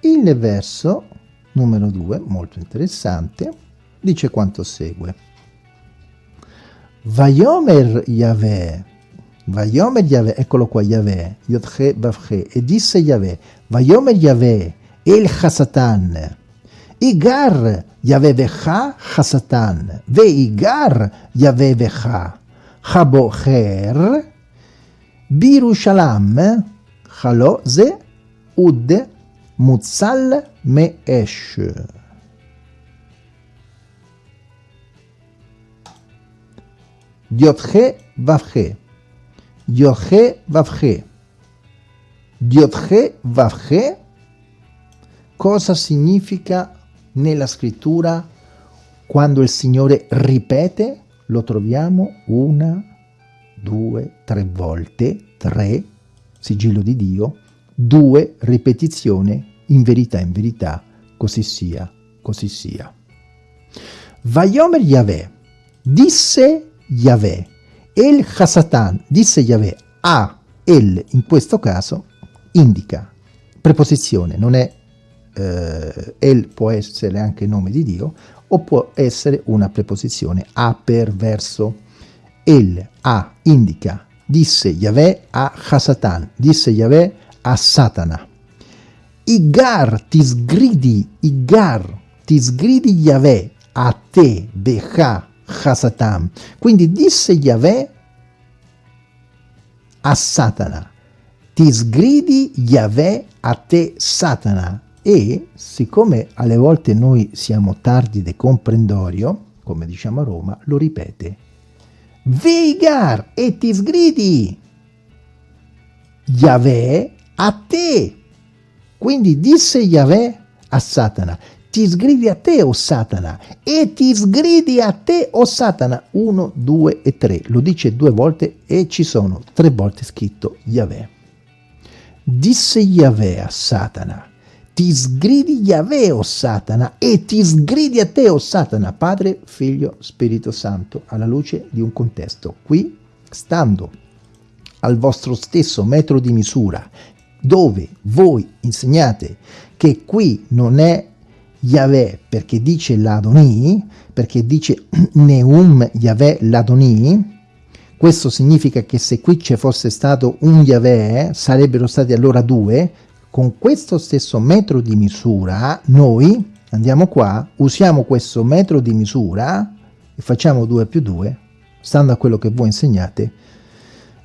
Il verso numero 2, molto interessante, dice quanto segue. Vayomer Yahweh Vayomer Yahweh, eccolo qua Yahweh, Yodche Bavche, e disse Yahweh, Vayomer Yahweh, El Hasatan, Igar Yavevecha Hasatan, Veigar Yavevecha, Habocher, Birushalam, Haloze, Ud, Mutzal Meesh. Diotche Vavche, Diotche Vavche, Diotche Vavche, cosa significa nella scrittura quando il Signore ripete? Lo troviamo una, due, tre volte, tre, sigillo di Dio, due, ripetizione, in verità, in verità, così sia, così sia. Vayomer Yahweh, disse Yahweh, El Hasatan, disse Yahweh, a El, in questo caso, indica preposizione, non è eh, El può essere anche nome di Dio o può essere una preposizione a per verso. El, a, indica, disse Yahweh a Hasatan, disse Yahweh a Satana. Igar ti sgridi, Igar ti sgridi Yahweh a te, Becha, Hasatan. Quindi disse Yahweh a Satana, ti sgridi Yahweh a te, Satana e siccome alle volte noi siamo tardi de comprendorio, come diciamo a Roma, lo ripete. Veigar e ti sgridi Yahweh a te. Quindi disse Yahweh a Satana, ti sgridi a te, o Satana, e ti sgridi a te, o Satana. Uno, due e tre. Lo dice due volte e ci sono tre volte scritto Yahweh. Disse Yahweh a Satana, ti sgridi Yahweh, o Satana, e ti sgridi a te, o Satana, Padre, Figlio, Spirito Santo, alla luce di un contesto. Qui, stando al vostro stesso metro di misura, dove voi insegnate che qui non è Yahweh perché dice l'Adoni, perché dice (clears throat) Neum Yahweh l'Adoni, questo significa che se qui ci fosse stato un Yahweh, sarebbero stati allora due, con questo stesso metro di misura noi andiamo qua, usiamo questo metro di misura e facciamo 2 più 2, stando a quello che voi insegnate.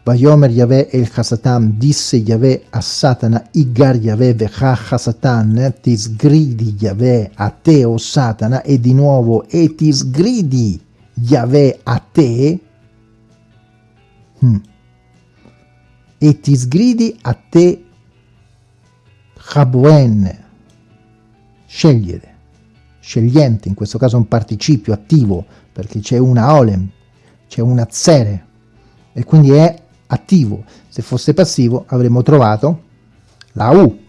Vayomer Yahweh el Hasatan disse Yahweh a Satana, Igar Yahweh vecha Hasatan, ti sgridi Yahweh a te o Satana, e di nuovo, e ti sgridi Yahweh a te, hmm. e ti sgridi a te Habuen, scegliere, scegliente, in questo caso un participio attivo, perché c'è una olem, c'è una zere, e quindi è attivo. Se fosse passivo avremmo trovato la U,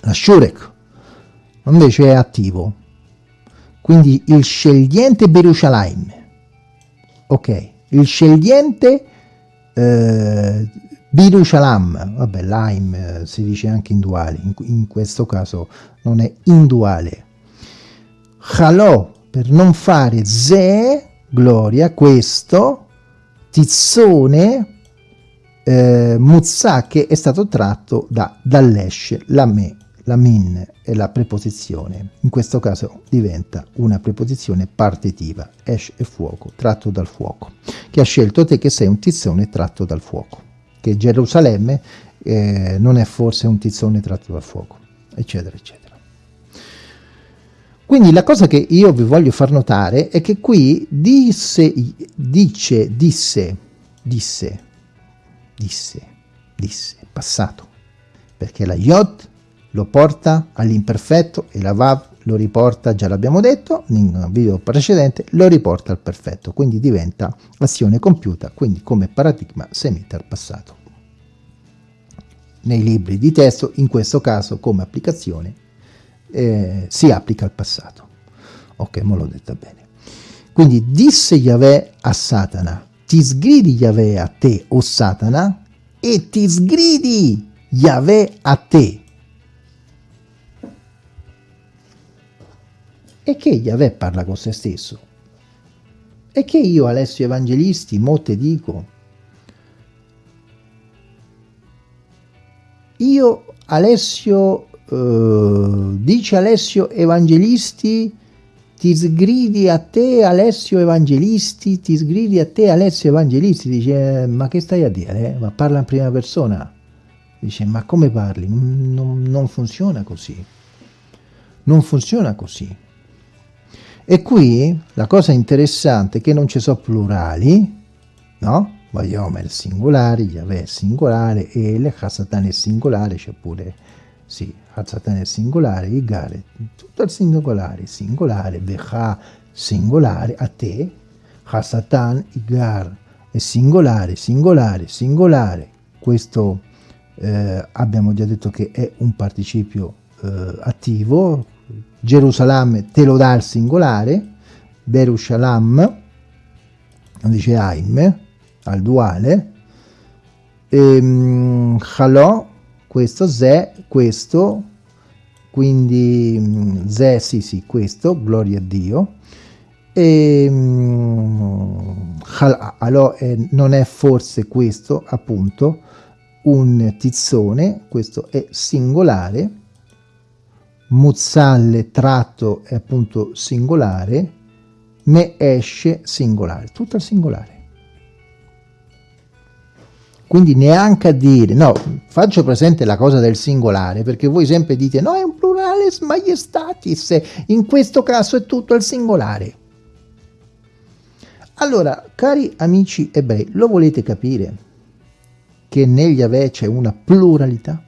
la shurek, invece è attivo. Quindi il scegliente Berushalayim, ok, il scegliente eh, Bidu Shalam, vabbè Laim eh, si dice anche in duale, in, in, questo caso non è induale. Halò, per non fare ze, gloria, questo, tizzone, eh, muzza che è stato tratto da, dall'esh, la me, la min è la preposizione, in questo caso diventa una preposizione partitiva, esh è fuoco, tratto dal fuoco, che ha scelto te che sei un tizzone tratto dal fuoco che Gerusalemme eh, non è forse un tizzone tratto dal fuoco, eccetera, eccetera. Quindi la cosa che io vi voglio far notare è che qui disse, dice, disse, disse, disse, disse, passato, perché la Yod lo porta all'imperfetto e la Vav lo riporta, già l'abbiamo detto in un video precedente, lo riporta al perfetto, quindi diventa azione compiuta, quindi come paradigma semita al passato. Nei libri di testo, in questo caso come applicazione, eh, si applica al passato. Ok, me l'ho detta bene. Quindi disse Yahweh a Satana, ti sgridi Yahweh a te, o Satana, e ti sgridi Yahweh a te, e che Yahweh parla con se stesso. E che io, Alessio Evangelisti, mo te dico, io, Alessio uh, dice Alessio Evangelisti, ti sgridi a te Alessio Evangelisti, ti sgridi a te Alessio Evangelisti, dice ma che stai a dire? Eh? Ma parla in prima persona. Dice ma come parli? Non, non funziona così. Non funziona così. E qui la cosa interessante è che non ci sono plurali, no? Vayomer singolare, Yahweh singolare e le Hasatan è singolare, c'è pure, sì, Hasatan è singolare, Igar tutto il singolare, singolare, Vecha singolare, a te, Hasatan, Igar è singolare, singolare, singolare, questo eh, abbiamo già detto che è un participio eh, attivo, Gerusalemme te lo dà al singolare, Berushalam, non dice Aim, al duale, e, um, Halò, questo, Ze, questo, quindi um, Ze, sì sì, questo, gloria a Dio, e um, Halò è, non è forse questo, appunto, un tizzone, questo è singolare, Muzzalle tratto è appunto singolare, me esce singolare, tutto al singolare. Quindi neanche a dire, no, faccio presente la cosa del singolare, perché voi sempre dite, no, è un plurale maiestatis, in questo caso è tutto al singolare. Allora, cari amici ebrei, lo volete capire che negli Ave c'è una pluralità?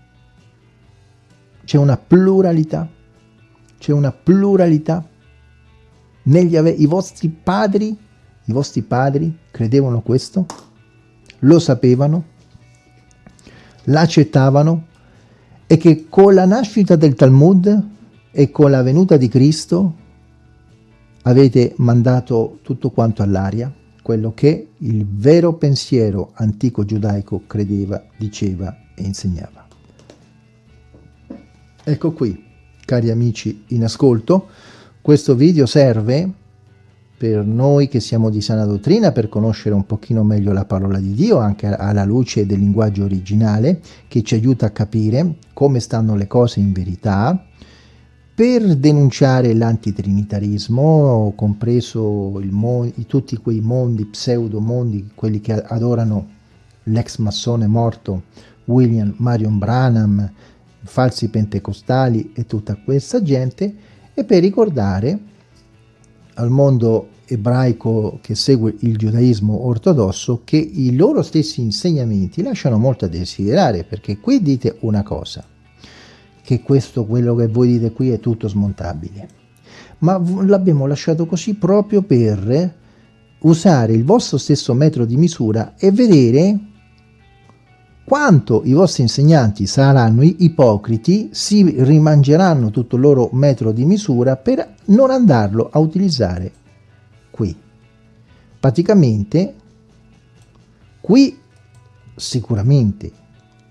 C'è una pluralità. C'è una pluralità. Negli ave I vostri padri, i vostri padri credevano questo? Lo sapevano? L'accettavano? E che con la nascita del Talmud e con la venuta di Cristo avete mandato tutto quanto all'aria? Quello che il vero pensiero antico giudaico credeva, diceva e insegnava. Ecco qui, cari amici in ascolto, questo video serve per noi che siamo di sana dottrina per conoscere un pochino meglio la parola di Dio anche alla luce del linguaggio originale che ci aiuta a capire come stanno le cose in verità per denunciare l'antitrinitarismo compreso tutti quei mondi pseudo mondi quelli che adorano l'ex massone morto William Marion Branham falsi pentecostali e tutta questa gente e per ricordare al mondo ebraico che segue il giudaismo ortodosso che i loro stessi insegnamenti lasciano molto a desiderare perché qui dite una cosa che questo quello che voi dite qui è tutto smontabile. Ma l'abbiamo lasciato così proprio per usare il vostro stesso metro di misura e vedere quanto i vostri insegnanti saranno ipocriti, si rimangeranno tutto il loro metro di misura per non andarlo a utilizzare qui. Praticamente, qui sicuramente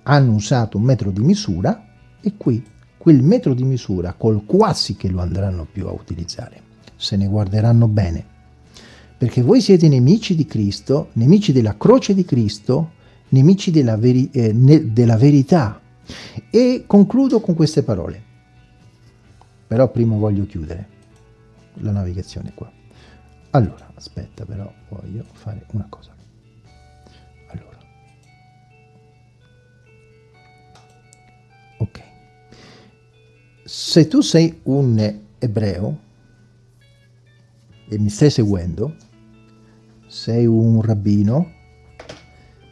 hanno usato un metro di misura e qui quel metro di misura col quasi che lo andranno più a utilizzare. Se ne guarderanno bene. Perché voi siete nemici di Cristo, nemici della croce di Cristo, nemici della, veri eh, della verità. E concludo con queste parole. Però prima voglio chiudere la navigazione qua. Allora, aspetta però, voglio fare una cosa. Allora. Ok. Se tu sei un ebreo e mi stai seguendo, sei un rabbino,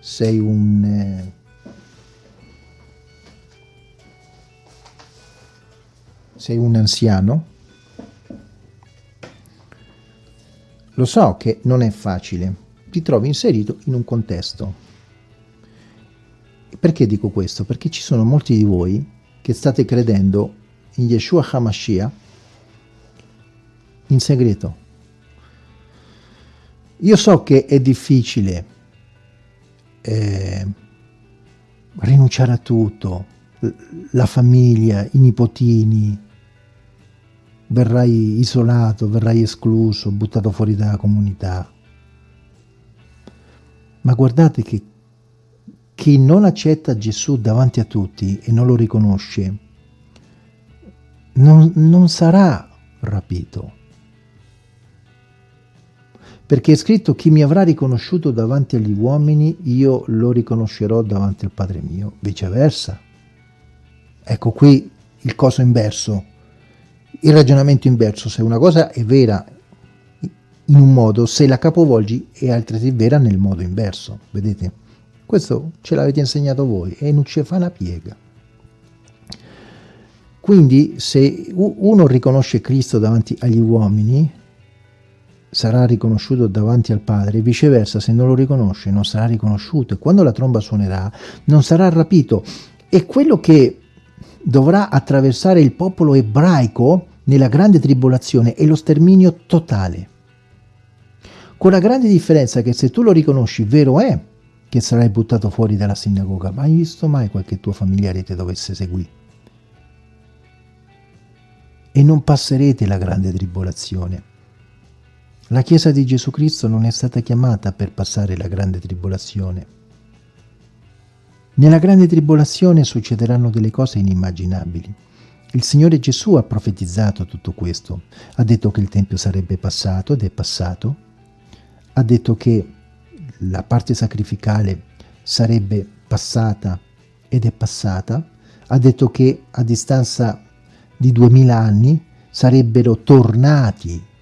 sei un... Eh, sei un anziano? Lo so che non è facile, ti trovi inserito in un contesto. Perché dico questo? Perché ci sono molti di voi che state credendo in Yeshua HaMashiach in segreto. Io so che è difficile eh, rinunciare a tutto, la famiglia, i nipotini, verrai isolato, verrai escluso, buttato fuori dalla comunità. Ma guardate che chi non accetta Gesù davanti a tutti e non lo riconosce, non, non sarà rapito. Perché è scritto chi mi avrà riconosciuto davanti agli uomini, io lo riconoscerò davanti al Padre mio, viceversa. Ecco qui il coso inverso, il ragionamento inverso, se una cosa è vera in un modo, se la capovolgi è altresì vera nel modo inverso, vedete? Questo ce l'avete insegnato voi e non ci fa una piega. Quindi se uno riconosce Cristo davanti agli uomini, sarà riconosciuto davanti al Padre, viceversa se non lo riconosce non sarà riconosciuto e quando la tromba suonerà non sarà rapito. E quello che dovrà attraversare il popolo ebraico nella grande tribolazione è lo sterminio totale. Con la grande differenza che se tu lo riconosci, vero è che sarai buttato fuori dalla sinagoga, ma hai visto mai qualche tuo familiare ti dovesse seguire? e non passerete la grande tribolazione. La Chiesa di Gesù Cristo non è stata chiamata per passare la grande tribolazione. Nella grande tribolazione succederanno delle cose inimmaginabili. Il Signore Gesù ha profetizzato tutto questo. Ha detto che il Tempio sarebbe passato ed è passato. Ha detto che la parte sacrificale sarebbe passata ed è passata. Ha detto che a distanza di duemila anni sarebbero tornati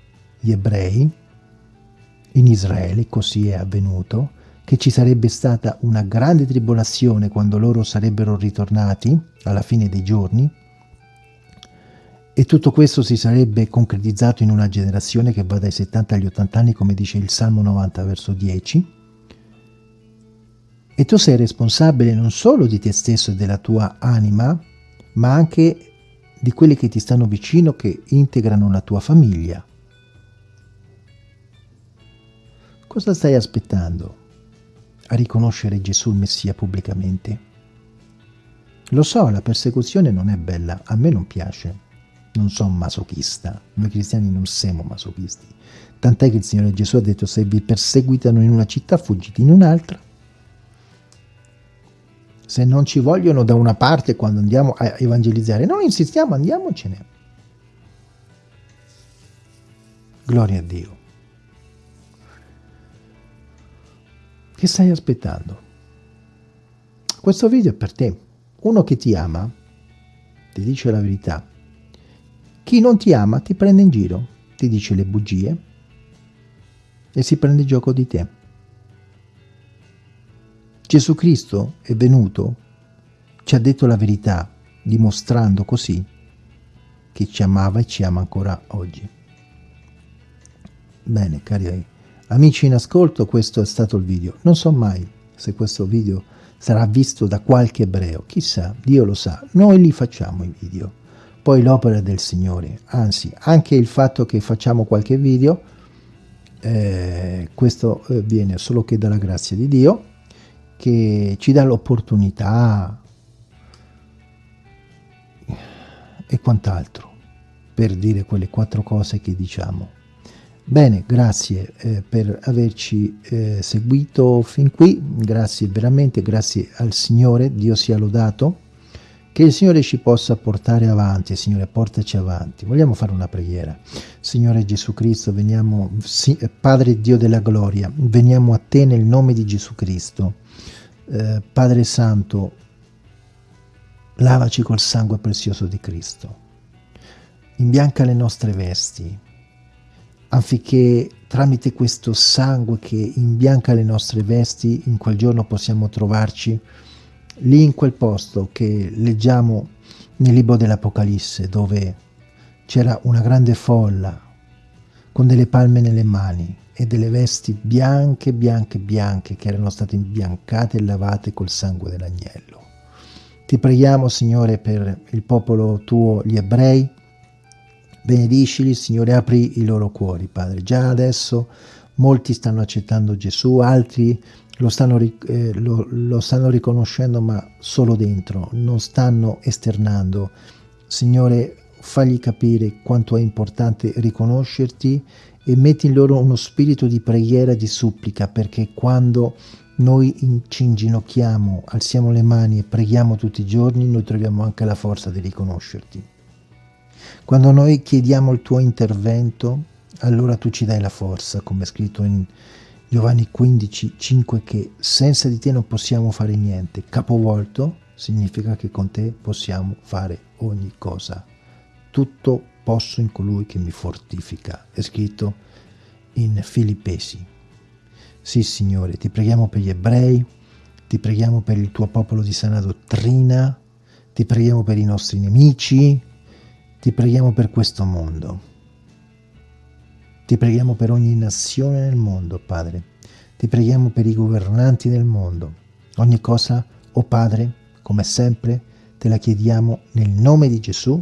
gli ebrei in Israele, così è avvenuto, che ci sarebbe stata una grande tribolazione quando loro sarebbero ritornati alla fine dei giorni e tutto questo si sarebbe concretizzato in una generazione che va dai 70 agli 80 anni, come dice il Salmo 90, verso 10. E tu sei responsabile non solo di te stesso e della tua anima, ma anche di quelli che ti stanno vicino che integrano la tua famiglia. Cosa stai aspettando a riconoscere Gesù il Messia pubblicamente? Lo so, la persecuzione non è bella, a me non piace, non sono masochista, noi cristiani non siamo masochisti, tant'è che il Signore Gesù ha detto se vi perseguitano in una città fuggite in un'altra, se non ci vogliono da una parte quando andiamo a evangelizzare, non insistiamo, andiamocene. Gloria a Dio. Che stai aspettando? Questo video è per te. Uno che ti ama, ti dice la verità. Chi non ti ama ti prende in giro, ti dice le bugie e si prende gioco di te. Gesù Cristo è venuto, ci ha detto la verità, dimostrando così che ci amava e ci ama ancora oggi. Bene, cari amici in ascolto, questo è stato il video. Non so mai se questo video sarà visto da qualche ebreo, chissà, Dio lo sa, noi li facciamo i video. Poi l'opera del Signore, anzi, anche il fatto che facciamo qualche video, eh, questo eh, viene solo che dalla grazia di Dio, che ci dà l'opportunità e quant'altro per dire quelle quattro cose che diciamo. Bene, grazie eh, per averci eh, seguito fin qui, grazie veramente, grazie al Signore, Dio sia lodato, che il Signore ci possa portare avanti, Signore portaci avanti. Vogliamo fare una preghiera. Signore Gesù Cristo, veniamo, sì, Padre Dio della gloria, veniamo a te nel nome di Gesù Cristo. Eh, Padre Santo, lavaci col sangue prezioso di Cristo, imbianca le nostre vesti, affinché tramite questo sangue che imbianca le nostre vesti, in quel giorno possiamo trovarci lì in quel posto che leggiamo nel libro dell'Apocalisse, dove c'era una grande folla con delle palme nelle mani, e delle vesti bianche, bianche, bianche che erano state imbiancate e lavate col sangue dell'agnello. Ti preghiamo, Signore, per il popolo tuo, gli ebrei. Benedicili, Signore, apri i loro cuori, Padre. Già adesso molti stanno accettando Gesù, altri lo stanno, eh, lo, lo stanno riconoscendo, ma solo dentro, non stanno esternando. Signore, fagli capire quanto è importante riconoscerti e metti in loro uno spirito di preghiera e di supplica perché quando noi ci inginocchiamo, alziamo le mani e preghiamo tutti i giorni, noi troviamo anche la forza di riconoscerti. Quando noi chiediamo il tuo intervento, allora tu ci dai la forza, come è scritto in Giovanni 15, 5, che senza di te non possiamo fare niente. Capovolto significa che con te possiamo fare ogni cosa. Tutto posso in colui che mi fortifica. È scritto in Filippesi. Sì, Signore, ti preghiamo per gli ebrei, ti preghiamo per il tuo popolo di sana dottrina, ti preghiamo per i nostri nemici, ti preghiamo per questo mondo. Ti preghiamo per ogni nazione nel mondo, Padre. Ti preghiamo per i governanti del mondo. Ogni cosa, o oh Padre, come sempre, te la chiediamo nel nome di Gesù,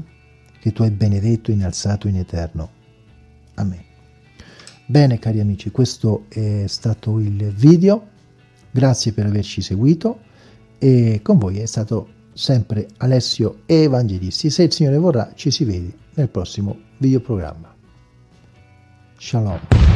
che tu hai benedetto e innalzato in eterno. Amen. Bene cari amici, questo è stato il video, grazie per averci seguito e con voi è stato sempre Alessio Evangelisti. Se il Signore vorrà ci si vede nel prossimo videoprogramma. Shalom.